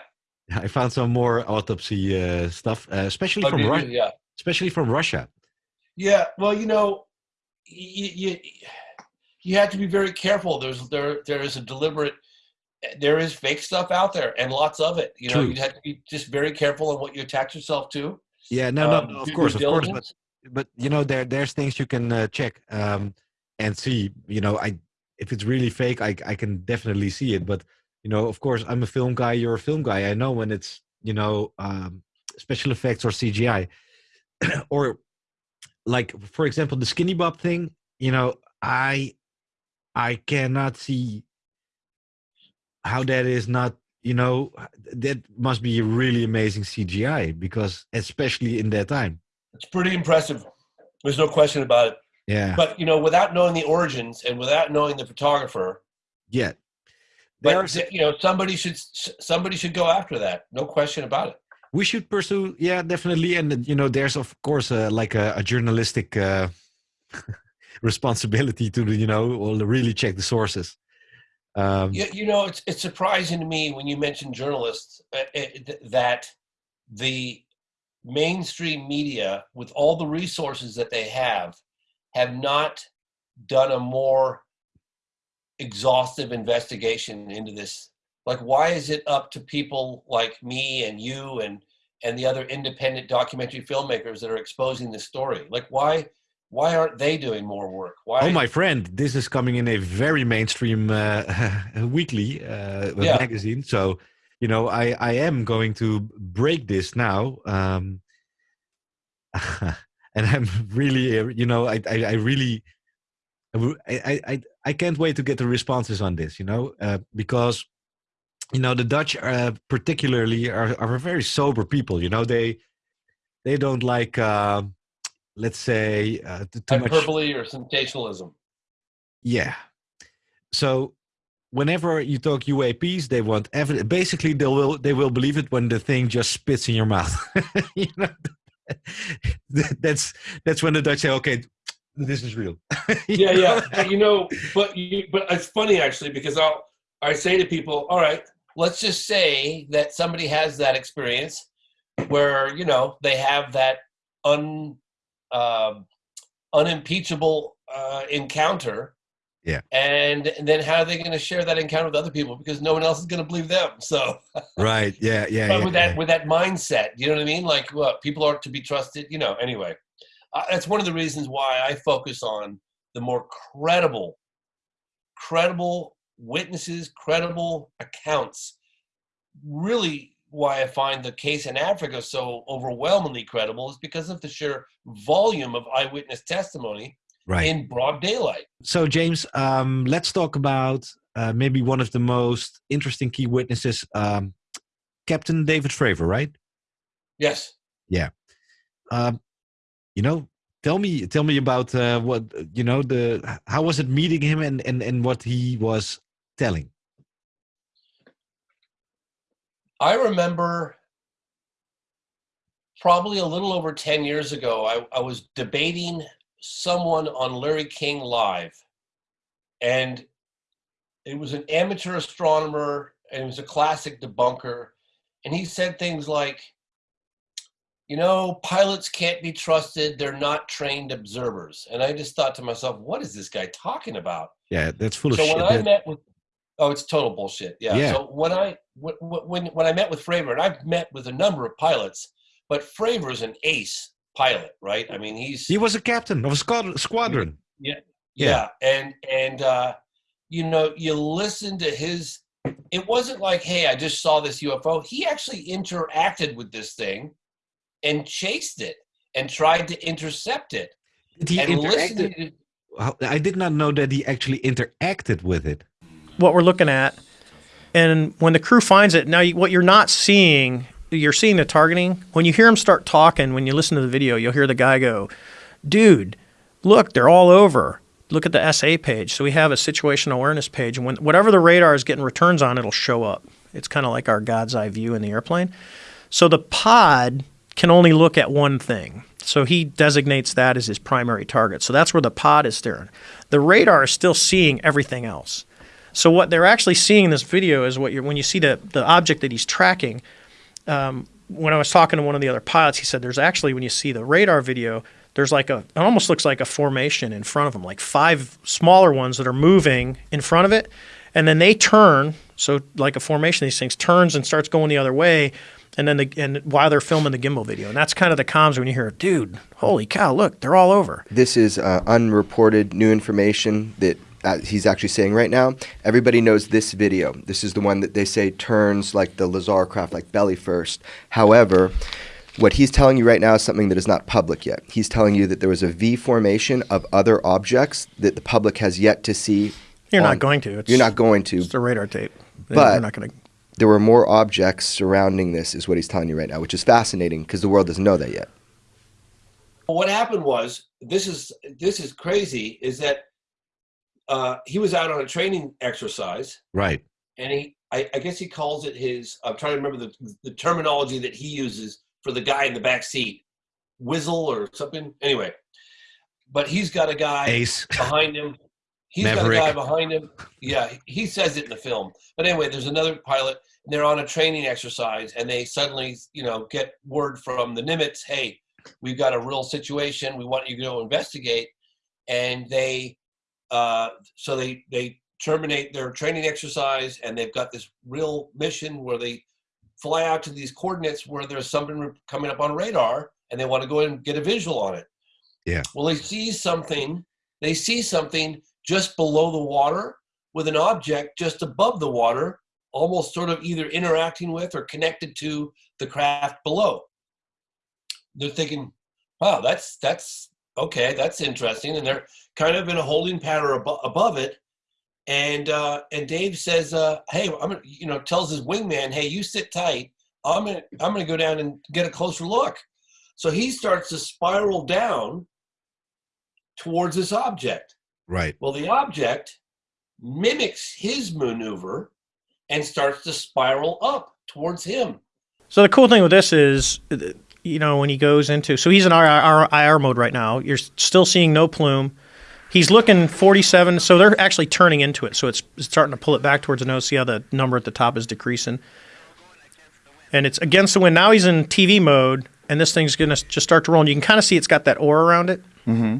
I found some more autopsy uh, stuff, uh, especially Oh, from? Russia. Yeah. Especially from Russia. Yeah, well, you know, you, you have to be very careful. There's there there is a deliberate there is fake stuff out there and lots of it. You know, True. you have to be just very careful on what you attach yourself to. Yeah, no, no, Um, no, of course, of course, but but you know, there there's things you can uh, check um, and see. You know, I if it's really fake, I I can definitely see it. But you know, of course, I'm a film guy. You're a film guy. I know when it's you know um, special effects or CGI, or like for example, the skinny bob thing. You know, I I cannot see how that is not. You know, that must be a really amazing CGI because especially in that time. It's pretty impressive. There's no question about it. Yeah. But you know, without knowing the origins and without knowing the photographer, Yeah. But you know, somebody should somebody should go after that. No question about it. We should pursue, yeah, definitely. And uh, you know, there's of course uh, like a, a journalistic uh, responsibility to, you know, well, really check the sources. Um, You, you know, it's it's surprising to me when you mention journalists uh, uh, th- that the mainstream media, with all the resources that they have, have not done a more exhaustive investigation into this. Like, why is it up to people like me and you and and the other independent documentary filmmakers that are exposing this story? Like, why why aren't they doing more work? Why? Oh, my friend, this is coming in a very mainstream uh, weekly uh, Yeah. magazine. So, you know, I, I am going to break this now. Um, and I'm really, uh, you know, I, I, I really, I, I, I, can't wait to get the responses on this, you know, uh, because, you know, the Dutch uh, particularly are, are very sober people, you know, they, they don't like, uh, let's say, uh, too much. hyperbole or sensationalism? Yeah. So whenever you talk UAPs, they want evidence. Basically, they will they will believe it when the thing just spits in your mouth. you know, that's that's when the Dutch say, "Okay, this is real." yeah, yeah. But, you know, but you, but it's funny actually because I'll I say to people, all right, let's just say that somebody has that experience where you know they have that un uh, unimpeachable uh, encounter Yeah. And, and then how are they going to share that encounter with other people because no one else is going to believe them? So right, yeah, yeah. but yeah, with that yeah. with that mindset, you know what I mean? Like, what people aren't to be trusted. You know. Anyway, uh, that's one of the reasons why I focus on the more credible, credible witnesses, credible accounts. Really, why I find the case in Africa so overwhelmingly credible is because of the sheer volume of eyewitness testimony Right. in broad daylight. So, James, um, let's talk about uh, maybe one of the most interesting key witnesses, um, Captain David Fravor, right? Yes. Yeah. Um, you know, tell me, tell me about uh, what you know. The how was it meeting him and and and what he was telling? I remember probably a little over 10 years ago, I, I was debating someone on Larry King Live. And it was an amateur astronomer and it was a classic debunker. And he said things like, you know, pilots can't be trusted. They're not trained observers. And I just thought to myself, what is this guy talking about? Yeah, that's full of so when I that- met with, oh, it's total bullshit. Yeah. Yeah. So when I wh- wh- when when I met with Fravor, and I've met with a number of pilots, but Fravor is an ace pilot, right? I mean, he's he was a captain of a squad- squadron. yeah, Yeah. yeah, and and uh, you know, you listen to his. It wasn't like, hey, I just saw this UFO. He actually interacted with this thing, and chased it, and tried to intercept it. Did he and interact? to- I did not know that he actually interacted with it. what we're looking at. And when the crew finds it, now you, what you're not seeing, you're seeing the targeting. When you hear him start talking, when you listen to the video, you'll hear the guy go, "Dude, look, they're all over. Look at the SA page." So we have a situational awareness page, and when whatever the radar is getting returns on, it'll show up. It's kind of like our God's eye view in the airplane. So the pod can only look at one thing. So he designates that as his primary target. So that's where the pod is staring. The radar is still seeing everything else. So what they're actually seeing in this video is what you're when you see the the object that he's tracking. Um, when I was talking to one of the other pilots, he said there's actually when you see the radar video, there's like a it almost looks like a formation in front of him, like five smaller ones that are moving in front of it, and then they turn. So like a formation, these things turns and starts going the other way, and then the and while they're filming the gimbal video, and that's kind of the comms when you hear, dude, holy cow, look, they're all over. This is uh, unreported new information that uh, he's actually saying right now. Everybody knows this video. This is the one that they say turns like the Lazar craft, like belly first. However, what he's telling you right now is something that is not public yet. He's telling you that there was a V formation of other objects that the public has yet to see. You're on- not going to. It's, You're not going to. It's a radar tape. But You're not going to. There were more objects surrounding this, is what he's telling you right now, which is fascinating because the world doesn't know that yet. what happened was this is this is crazy is that uh, he was out on a training exercise Right. and he I, I guess he calls it his i'm trying to remember the, the terminology that he uses for the guy in the back seat whizzle or something anyway but he's got a guy Ace. behind him He's Maverick. got a guy behind him. Yeah he says it in the film. But anyway there's another pilot and they're on a training exercise and they suddenly you know get word from the nimitz hey we've got a real situation. We want you to go investigate. And they uh, so they they terminate their training exercise and they've got this real mission where they fly out to these coordinates where there's something coming up on radar and they want to go in and get a visual on it. Yeah. well they see something they see something just below the water with an object just above the water almost sort of either interacting with or connected to the craft below. They're thinking wow that's that's okay that's interesting and they're kind of in a holding pattern abo- above it. And uh and dave says uh hey i'm gonna you know tells his wingman hey you sit tight. I'm gonna i'm gonna go down and get a closer look. So he starts to spiral down towards this object Right. well the object mimics his maneuver and starts to spiral up towards him So the cool thing with this is, uh, you know, when he goes into, so he's in IR, IR mode right now. You're still seeing no plume. He's looking 47, so they're actually turning into it. So it's, it's starting to pull it back towards the nose. See how the number at the top is decreasing, and it's against the wind. Now he's in TV mode, and this thing's gonna just start to roll. And you can kind of see it's got that aura around it. Mm-hmm.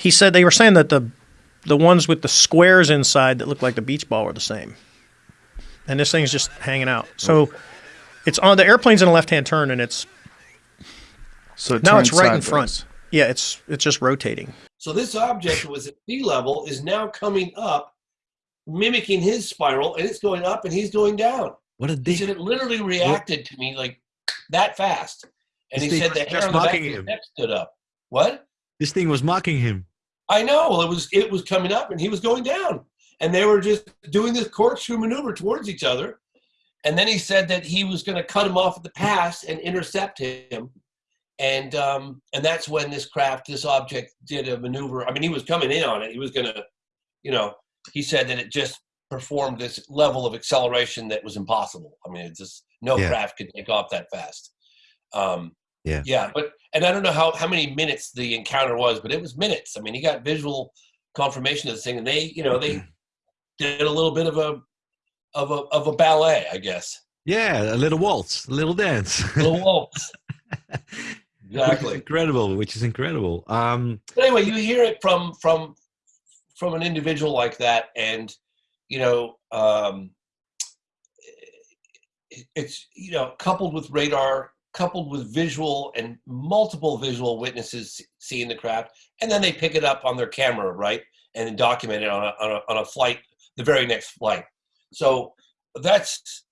He said they were saying that the the ones with the squares inside that look like the beach ball were the same. And this thing's just hanging out. So it's on the airplane's in a left-hand turn, and it's so it now it's turns right in front. Yeah, it's it's just rotating. So this object was at sea level is now coming up, mimicking his spiral, and it's going up and he's going down. What a He said it literally reacted to me like that fast. And This he said the was hair on the back of his neck stood up. What? This thing was mocking him. I know. Well, it was it was coming up and he was going down, and they were just doing this corkscrew maneuver towards each other. And then he said that he was going to cut him off at the pass and intercept him, and um, and that's when this craft, this object, did a maneuver. I mean, he was coming in on it. He was going to, you know, he said that it just performed this level of acceleration that was impossible. I mean, it's just no Yeah. craft could take off that fast. Um, Yeah. yeah, but and I don't know how how many minutes the encounter was, but it was minutes. I mean, he got visual confirmation of this thing, and they, you know, they did a little bit of a of a of a ballet, I guess. Yeah, a little waltz, a little dance. A Little waltz. Which is exactly. incredible. Which is incredible. Um, But anyway, you hear it from from from an individual like that, and you know, um, it's you know, coupled with radar, coupled with visual and multiple visual witnesses seeing the craft, and then they pick it up on their camera, right, and then document it on a on a, on a flight, the very next flight. So that's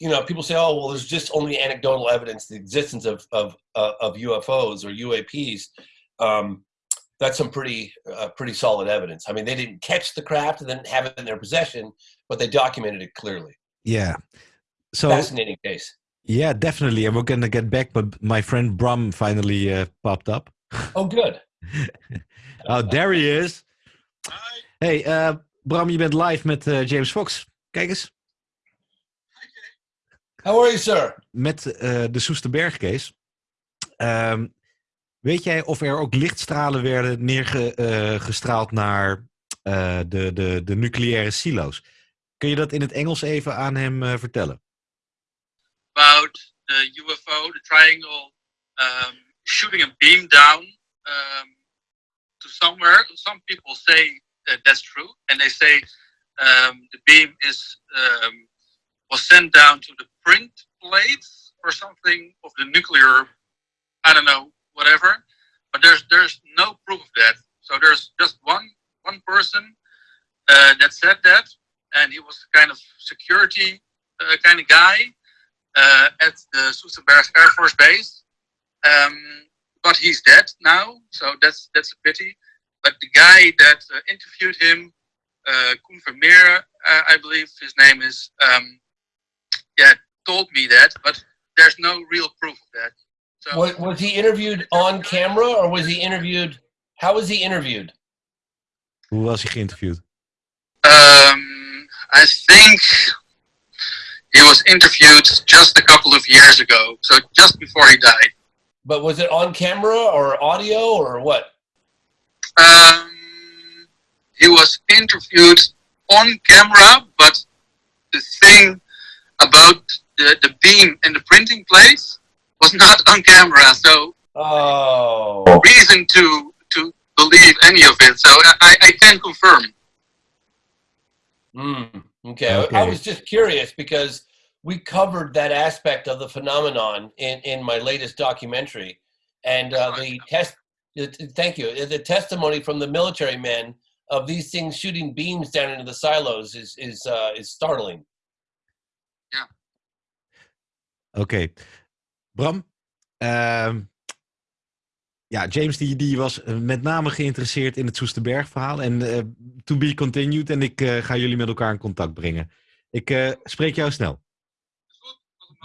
you know, people say, oh, well, there's just only anecdotal evidence the existence of of uh, of UFOs or UAPs. Um, that's some pretty uh, pretty solid evidence. I mean, they didn't catch the craft and then have it in their possession, but they documented it clearly. yeah. So Fascinating case. Yeah, definitely. And we're gonna get back, but my friend Bram finally uh, popped up. Oh, good. Oh, there he is. Hey, uh, Bram, je bent live met uh, James Fox. Kijk eens. How are you, sir? Met uh, de Soesterberg case. Ehm, weet jij of er ook lichtstralen werden neergestraald naar uh, de, de, de nucleaire silo's? Kun je dat in het Engels even aan hem uh, vertellen? About the UFO, the triangle, um, shooting a beam down um, to somewhere. Some people say that that's true, and they say um, the beam is um, was sent down to the print plates or something of the nuclear. I don't know, whatever. But there's there's no proof of that. So there's just one one person uh, that said that, and he was kind of security uh, kind of guy uh, at the Soesterberg Air Force Base. Um, but he's dead now, so that's that's a pity. But the guy that uh, interviewed him, uh, Koen Vermeer, uh, I believe his name is, um, yeah, told me that, but there's no real proof of that. So Was, was he interviewed on camera or was he interviewed? How was he interviewed? Hoe was hij geïnterviewd? um, I think he was interviewed just a couple of years ago, so just before he died. But was it on camera or audio or what? Um, he was interviewed on camera, but the thing about the, the beam and the printing place was not on camera, so oh, reason to to believe any of it. So I, I can confirm. Mm, okay. Okay. I was just curious because we covered that aspect of the phenomenon in, in my latest documentary, and uh, the test. Thank you. The testimony from the military men of these things shooting beams down into the silos is is uh, is startling. Yeah. Okay. Bram? ehm, ja, James die, die was eh, met name geïnteresseerd in het Soesterberg verhaal. En eh, to be continued. En ik eh, ga jullie met elkaar in contact brengen. Ik spreek jou snel.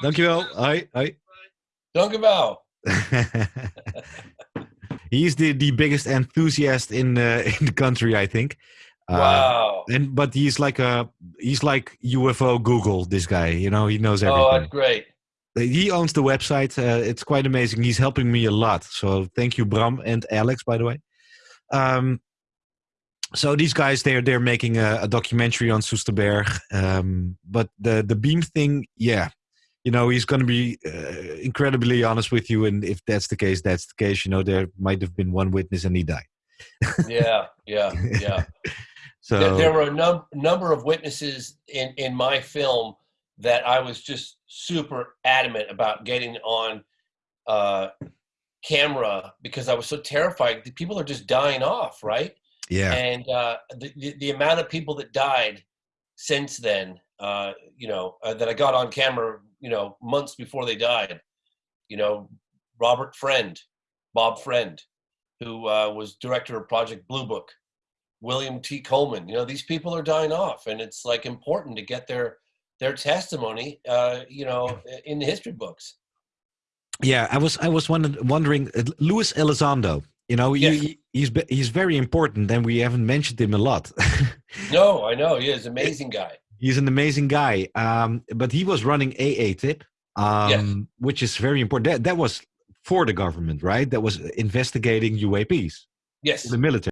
Dankjewel. Hoi. Hoi. Dank u wel. He is the, the biggest enthusiast in in the country, I think. Uh, Wow. And but he's like a he's like UFO Google. This guy, you know, he knows everything. Oh, that's great. He owns the website. Uh, it's quite amazing. He's helping me a lot. So thank you, Bram and Alex, by the way. Um, so these guys, they're they're making a, a documentary on Soesterberg. Um, but the the beam thing, yeah, you know, he's going to be uh, incredibly honest with you. And if that's the case, that's the case. You know, there might have been one witness and he died. Yeah, yeah, yeah. So there, there were a num- number of witnesses in in my film that I was just super adamant about getting on uh, camera because I was so terrified. The people are just dying off, right? Yeah. And uh, the, the the amount of people that died since then, uh, you know, uh, that I got on camera, you know, months before they died. You know, Robert Friend, Bob Friend, who uh, was director of Project Blue Book, William T. Coleman. You know, these people are dying off, and it's like important to get their their testimony, uh, you know, in the history books. Yeah, I was I was wonder, wondering, uh, Luis Elizondo. You know, Yes. he, he's he's very important, and we haven't mentioned him a lot. No, I know he is an amazing guy. he's an amazing guy, um, but he was running AATIP, um, which is very important. That, that was for the government, right? That was investigating UAPs, Yes. the military.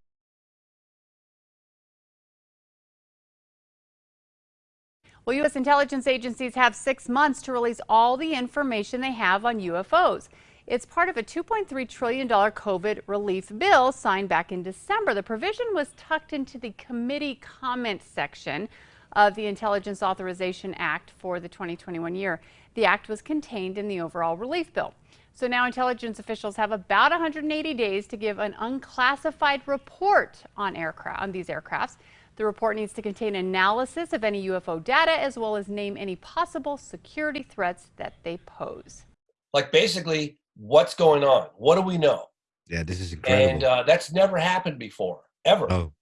Well, U.S. intelligence agencies have six months to release all the information they have on UFOs. It's part of a $2.3 trillion COVID relief bill signed back in December. The provision was tucked into the committee comment section of the Intelligence Authorization Act for the 2021 year. The act was contained in the overall relief bill. So now intelligence officials have about 180 days to give an unclassified report on aircraft on these aircrafts. The report needs to contain analysis of any UFO data as well as name any possible security threats that they pose. Like basically, what's going on? What do we know? Yeah, this is incredible. And uh, that's never happened before, ever. oh,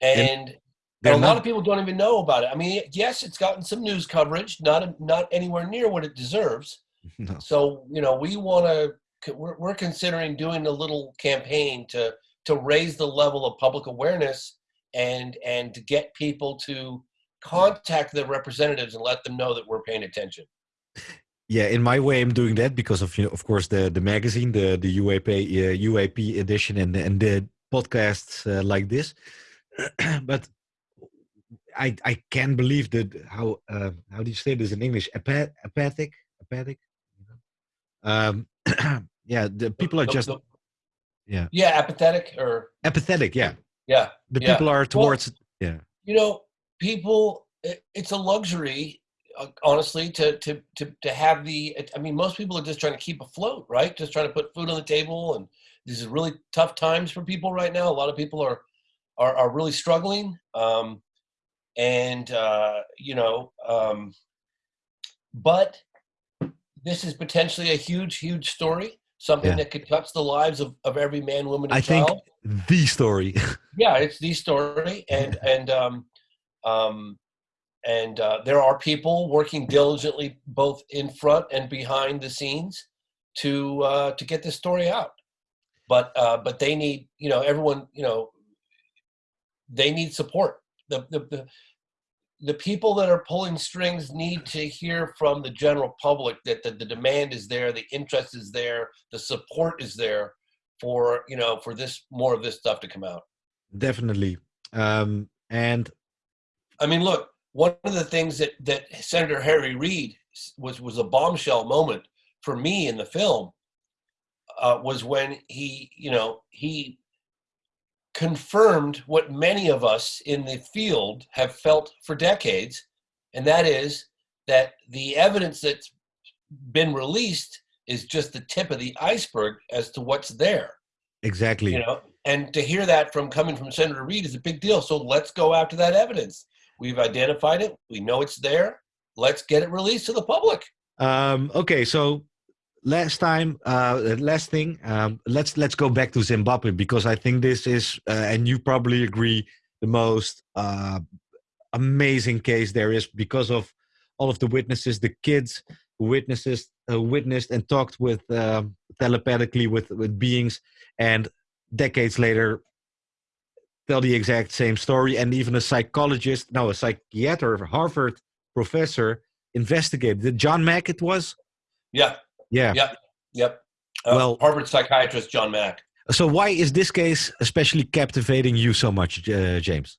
and, and they're a lot of people don't even know about it. I mean, yes, it's gotten some news coverage, not not anywhere near what it deserves. no. So you know, we want to. We're, we're considering doing a little campaign to to raise the level of public awareness and and to get people to contact their representatives and let them know that we're paying attention. Yeah, in my way, I'm doing that because of you know, of course, the the magazine, the the UAP uh, UAP edition, and and the podcasts uh, like this. but I I can't believe that how uh, how do you say this in English? Apa- apathic, apathic. Um, yeah, the people are just yeah yeah, apathetic or apathetic. Yeah, yeah. the yeah. people are Well, towards yeah you know people it, it's a luxury uh, honestly to, to to to have the i mean most people are just trying to keep afloat right just trying to put food on the table and these are really tough times for people right now a lot of people are are, are really struggling um and uh you know um but this is potentially a huge huge story something Yeah. that could touch the lives of, of every man woman and I think child the story. yeah it's the story and and um um and uh, there are people working diligently both in front and behind the scenes to uh, to get this story out but uh, but they need you know everyone you know they need support the, the the the people that are pulling strings need to hear from the general public that the, the demand is there the interest is there the support is there for you know for this more of this stuff to come out Definitely. Um, and I mean, look, one of the things that that Senator Harry Reid was was a bombshell moment for me in the film uh, was when he, you know, he confirmed what many of us in the field have felt for decades, and that is that the evidence that's been released is just the tip of the iceberg as to what's there. Exactly. you know and to hear that from coming from senator reid is a big deal. So let's go after that evidence. We've identified it. We know it's there. Let's get it released to the public. Um, okay, so last time, uh, last thing, um, let's let's go back to Zimbabwe because I think this is, uh, and you probably agree, the most uh, amazing case there is because of all of the witnesses, the kids who witnesses uh, witnessed and talked with um, telepathically with with beings, and decades later tell the exact same story, and even a psychologist, no, a psychiater, Harvard professor investigated. John Mack it was? yeah Yeah. yep yep uh, Well- harvard psychiatrist john mack So why is this case especially captivating you so much, uh, James?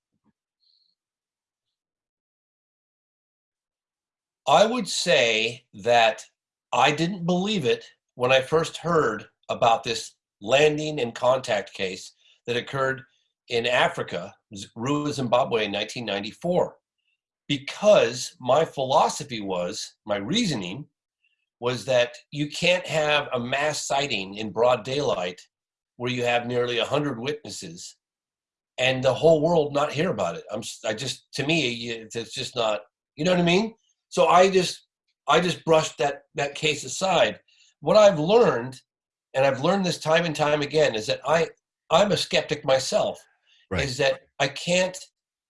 I would say that I didn't believe it when I first heard about this landing and contact case that occurred in Africa, Ruwa, Zimbabwe in 1994, because my philosophy was, my reasoning was that you can't have a mass sighting in broad daylight where you have nearly 100 witnesses and the whole world not hear about it. I'm, I just, to me, it's just not, you know what I mean? So I just, I just brushed that, that case aside. What I've learned, and I've learned this time and time again, is that I, I'm a skeptic myself, right. is that I can't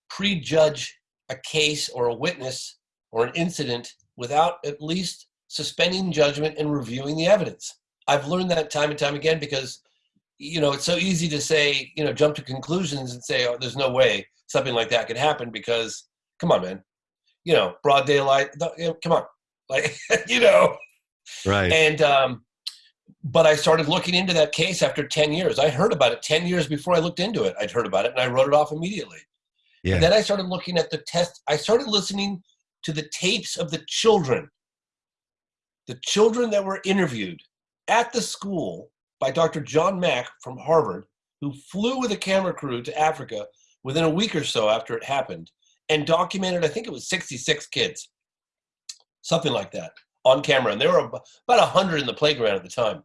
prejudge a case or a witness or an incident without at least suspending judgment and reviewing the evidence. I've learned that time and time again because, you know, it's so easy to say, you know, jump to conclusions and say, oh, there's no way something like that could happen because, come on, man, you know, broad daylight, you know, come on, like, you know. Right. And, um, but I started looking into that case after 10 years. I heard about it 10 years before I looked into it. I'd heard about it and I wrote it off immediately. Yeah. And then I started looking at the test. I started listening to the tapes of the children the children that were interviewed at the school by Dr. John Mack from Harvard, who flew with a camera crew to Africa within a week or so after it happened and documented, I think it was 66 kids, something like that, on camera. And there were about 100 in the playground at the time.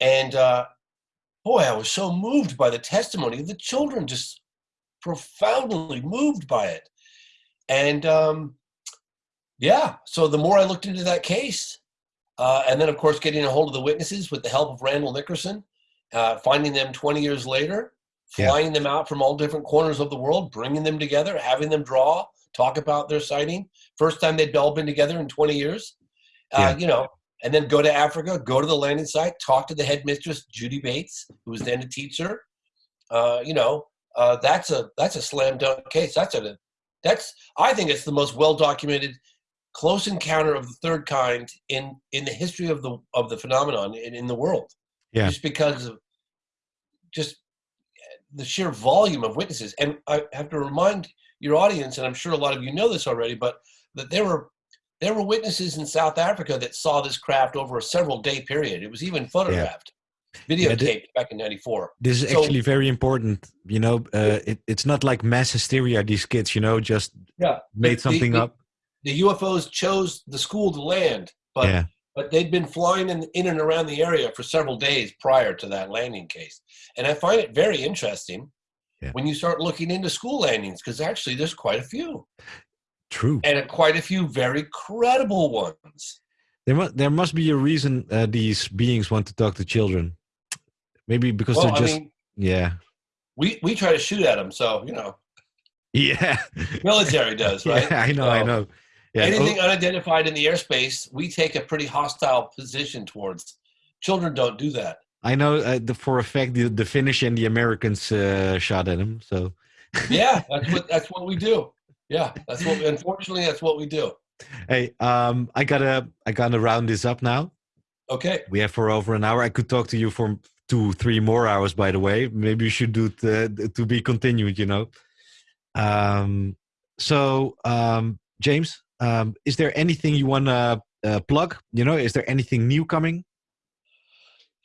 And uh, boy, I was so moved by the testimony of the children, just profoundly moved by it. And um, yeah, so the more I looked into that case, uh, and then, of course, getting a hold of the witnesses with the help of Randall Nickerson, uh, finding them 20 years later, flying yeah. them out from all different corners of the world, bringing them together, having them draw, talk about their sighting. First time they'd all been together in 20 years. Uh, yeah. You know, and then go to Africa, go to the landing site, talk to the headmistress, Judy Bates, who was then a teacher. Uh, you know, uh, that's a that's a slam dunk case. That's a that's I think it's the most well documented close encounter of the third kind in in the history of the of the phenomenon in, in the world. Yeah. Just because of just the sheer volume of witnesses. And i have to remind your audience and i'm sure a lot of you know this already but that there were there were witnesses in south africa that saw this craft over a several day period. It was even photographed yeah. videotaped yeah, back in 94 this is so, actually very important you know uh, it, it's not like mass hysteria these kids you know just yeah. made something the, up the UFOs chose the school to land, but yeah. but they'd been flying in, in and around the area for several days prior to that landing case. And I find it very interesting yeah. when you start looking into school landings, because actually there's quite a few. True. And quite a few very credible ones. There must there must be a reason uh, these beings want to talk to children. Maybe because well, they're just I mean, yeah. We we try to shoot at them, so you know. Yeah. Military does, right? Yeah, I know, so, I know. Yeah. Anything oh. unidentified in the airspace, we take a pretty hostile position towards. Children don't do that. I know uh, the, for a fact the, the Finnish and the Americans uh, shot at him. So. yeah, that's what that's what we do. Yeah, that's what. Unfortunately, that's what we do. Hey, um, I gotta I gotta round this up now. Okay. We have for over an hour. I could talk to you for two, three more hours. By the way, maybe you should do it uh, to be continued. You know. Um, so, um, James, um, is there anything you want to uh, plug? You know, is there anything new coming?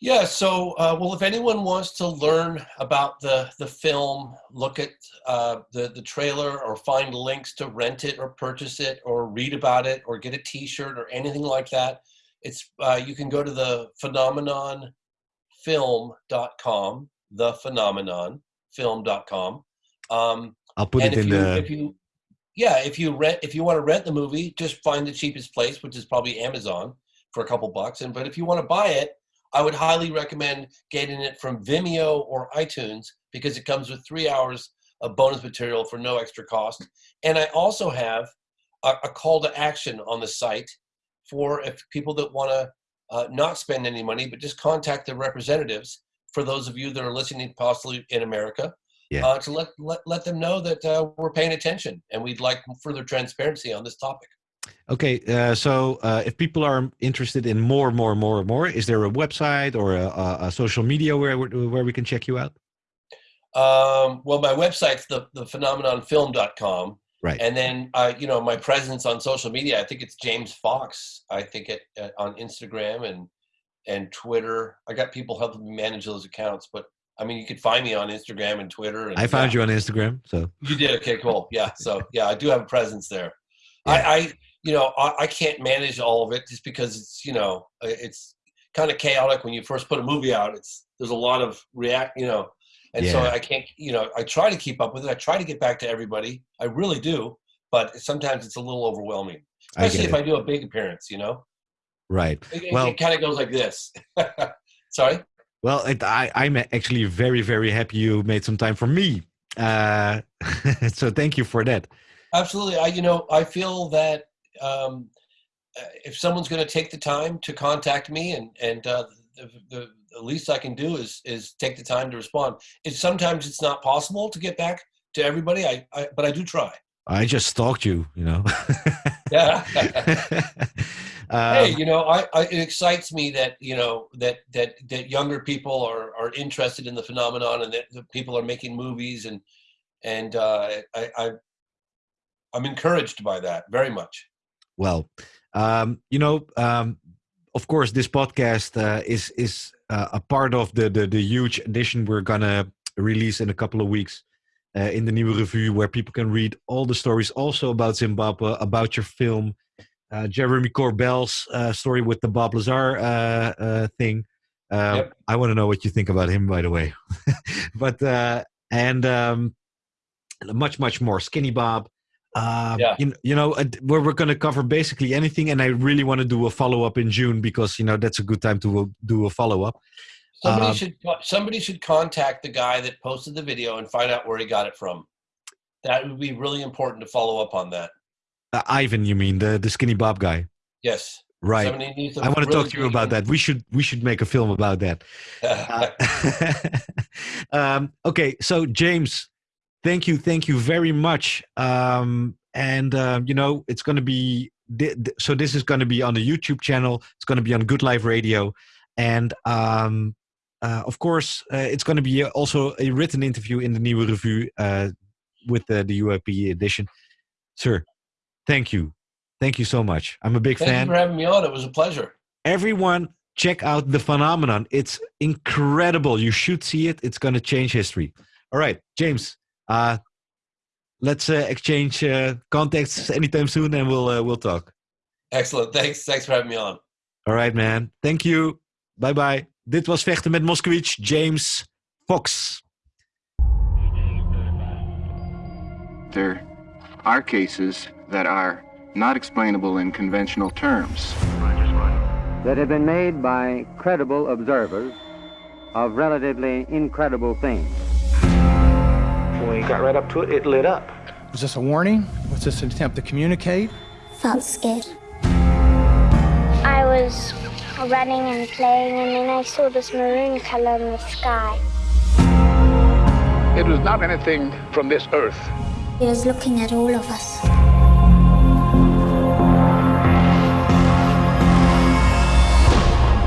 Yeah. So, uh, well, if anyone wants to learn about the the film, look at uh, the the trailer, or find links to rent it, or purchase it, or read about it, or get a T-shirt, or anything like that, it's uh, you can go to the phenomenonfilm.com, the phenomenonfilm.com. Um, I'll put it in you, the. Yeah, if you rent, if you want to rent the movie, just find the cheapest place, which is probably Amazon for a couple bucks. And but if you want to buy it, I would highly recommend getting it from Vimeo or iTunes because it comes with three hours of bonus material for no extra cost. And I also have a, a call to action on the site for if people that want to uh, not spend any money, but just contact the representatives. For those of you that are listening, possibly in America, yeah. uh, to let, let, let them know that uh, we're paying attention and we'd like further transparency on this topic. Okay, uh, so uh, if people are interested in more, more, more, more, is there a website or a, a, a social media where where we can check you out? Um, well, my website's the the phenomenonfilm.com. Right. And then, uh, you know, my presence on social media, I think it's James Fox. I think it uh, on Instagram and and Twitter. I got people helping me manage those accounts, but I mean, you could find me on Instagram and Twitter. And, I found yeah. you on Instagram, so You did okay, cool. Yeah, so yeah, I do have a presence there. I, I, you know, I, I can't manage all of it just because it's, you know, it's kind of chaotic when you first put a movie out. It's there's a lot of react, you know, and so I can't, you know, I try to keep up with it. I try to get back to everybody. I really do, but sometimes it's a little overwhelming, especially get if. I do a big appearance. You know, right. it- Well, it kind of goes like this. Sorry. Well, it, I, I'm actually very, very happy you made some time for me. Uh, so thank you for that. Absolutely. I, you know, I feel that um, uh, if someone's going to take the time to contact me, and and uh, the, the, the least I can do is is take the time to respond. It's sometimes it's not possible to get back to everybody. I, I but I do try. I just stalked you, you know. Yeah. Um, hey, you know, I, I it excites me that you know that that that younger people are are interested in the phenomenon, and that, that people are making movies, and and uh, I, I I'm encouraged by that very much. well, um, you know, um, of course, this podcast uh, is is uh, a part of the, the the huge edition we're gonna release in a couple of weeks uh, in the new review where people can read all the stories also about Zimbabwe, about your film, uh, Jeremy Corbell's uh, story with the Bob Lazar uh, uh, thing. Uh, Yep. I want to know what you think about him, by the way. but uh, and um, much much more. Skinny Bob. Uh, Yeah. you, you know, uh, where we're going to cover basically anything, and I really want to do a follow up in June because you know that's a good time to do a follow up. Somebody Um, should somebody should contact the guy that posted the video and find out where he got it from. That would be really important to follow up on that. Uh, Ivan, you mean the the Skinny Bob guy? Yes. Right. Somebody needs to I want to really talk to you about that. We should we should make a film about that. um, okay, so James, thank you, thank you very much. Um, and uh, you know, it's going to be so. This is going to be on the YouTube channel. It's going to be on Good Life Radio, and um, uh, of course, uh, it's going to be also a written interview in the new review uh, with the, the UAP edition. Sir, thank you, thank you so much. I'm a big Thank fan you for having me on. It was a pleasure. everyone check out the phenomenon it's incredible you should see it it's going to change history all right james uh let's uh, exchange uh, contacts anytime soon and we'll uh, we'll talk Excellent. Thanks. Thanks for having me on. all right man thank you bye bye dit was vechten met moskowitz james fox There are cases that are not explainable in conventional terms. that have been made by credible observers of relatively incredible things. When we got right up to it, it lit up. Was this a warning? Was this an attempt to communicate? Felt scared. I was running and playing, and then I saw this maroon color in the sky. It was not anything from this earth. He was looking at all of us.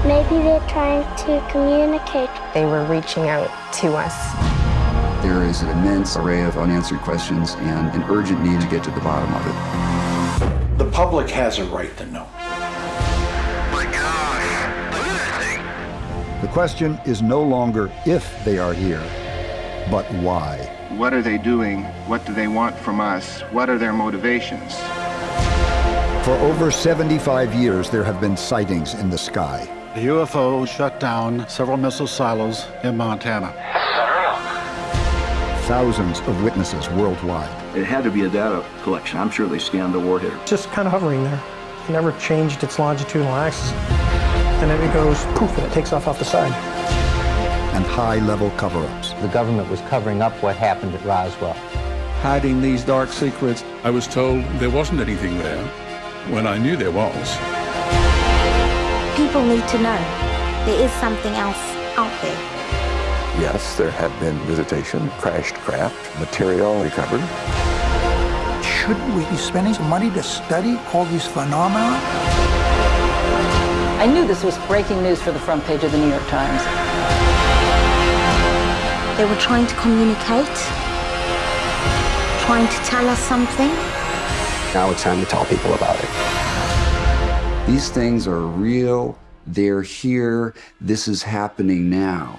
Maybe they're trying to communicate. They were reaching out to us. There is an immense array of unanswered questions and an urgent need to get to the bottom of it. The public has a right to know. The question is no longer if they are here, but why. What are they doing? What do they want from us? What are their motivations? For over 75 years, there have been sightings in the sky. The UFO shut down several missile silos in Montana. Thousands of witnesses worldwide. It had to be a data collection. I'm sure they scanned the warhead. Just kind of hovering there. It never changed its longitudinal axis. And then it goes poof and it takes off off the side. And high-level cover-ups. The government was covering up what happened at Roswell. Hiding these dark secrets. I was told there wasn't anything there when I knew there was. People need to know there is something else out there. Yes, there have been visitation, crashed craft, material recovered. Shouldn't we be spending some money to study all these phenomena? I knew this was breaking news for the front page of the New York Times. They were trying to communicate, trying to tell us something. Now it's time to tell people about it. These things are real. They're here. This is happening now.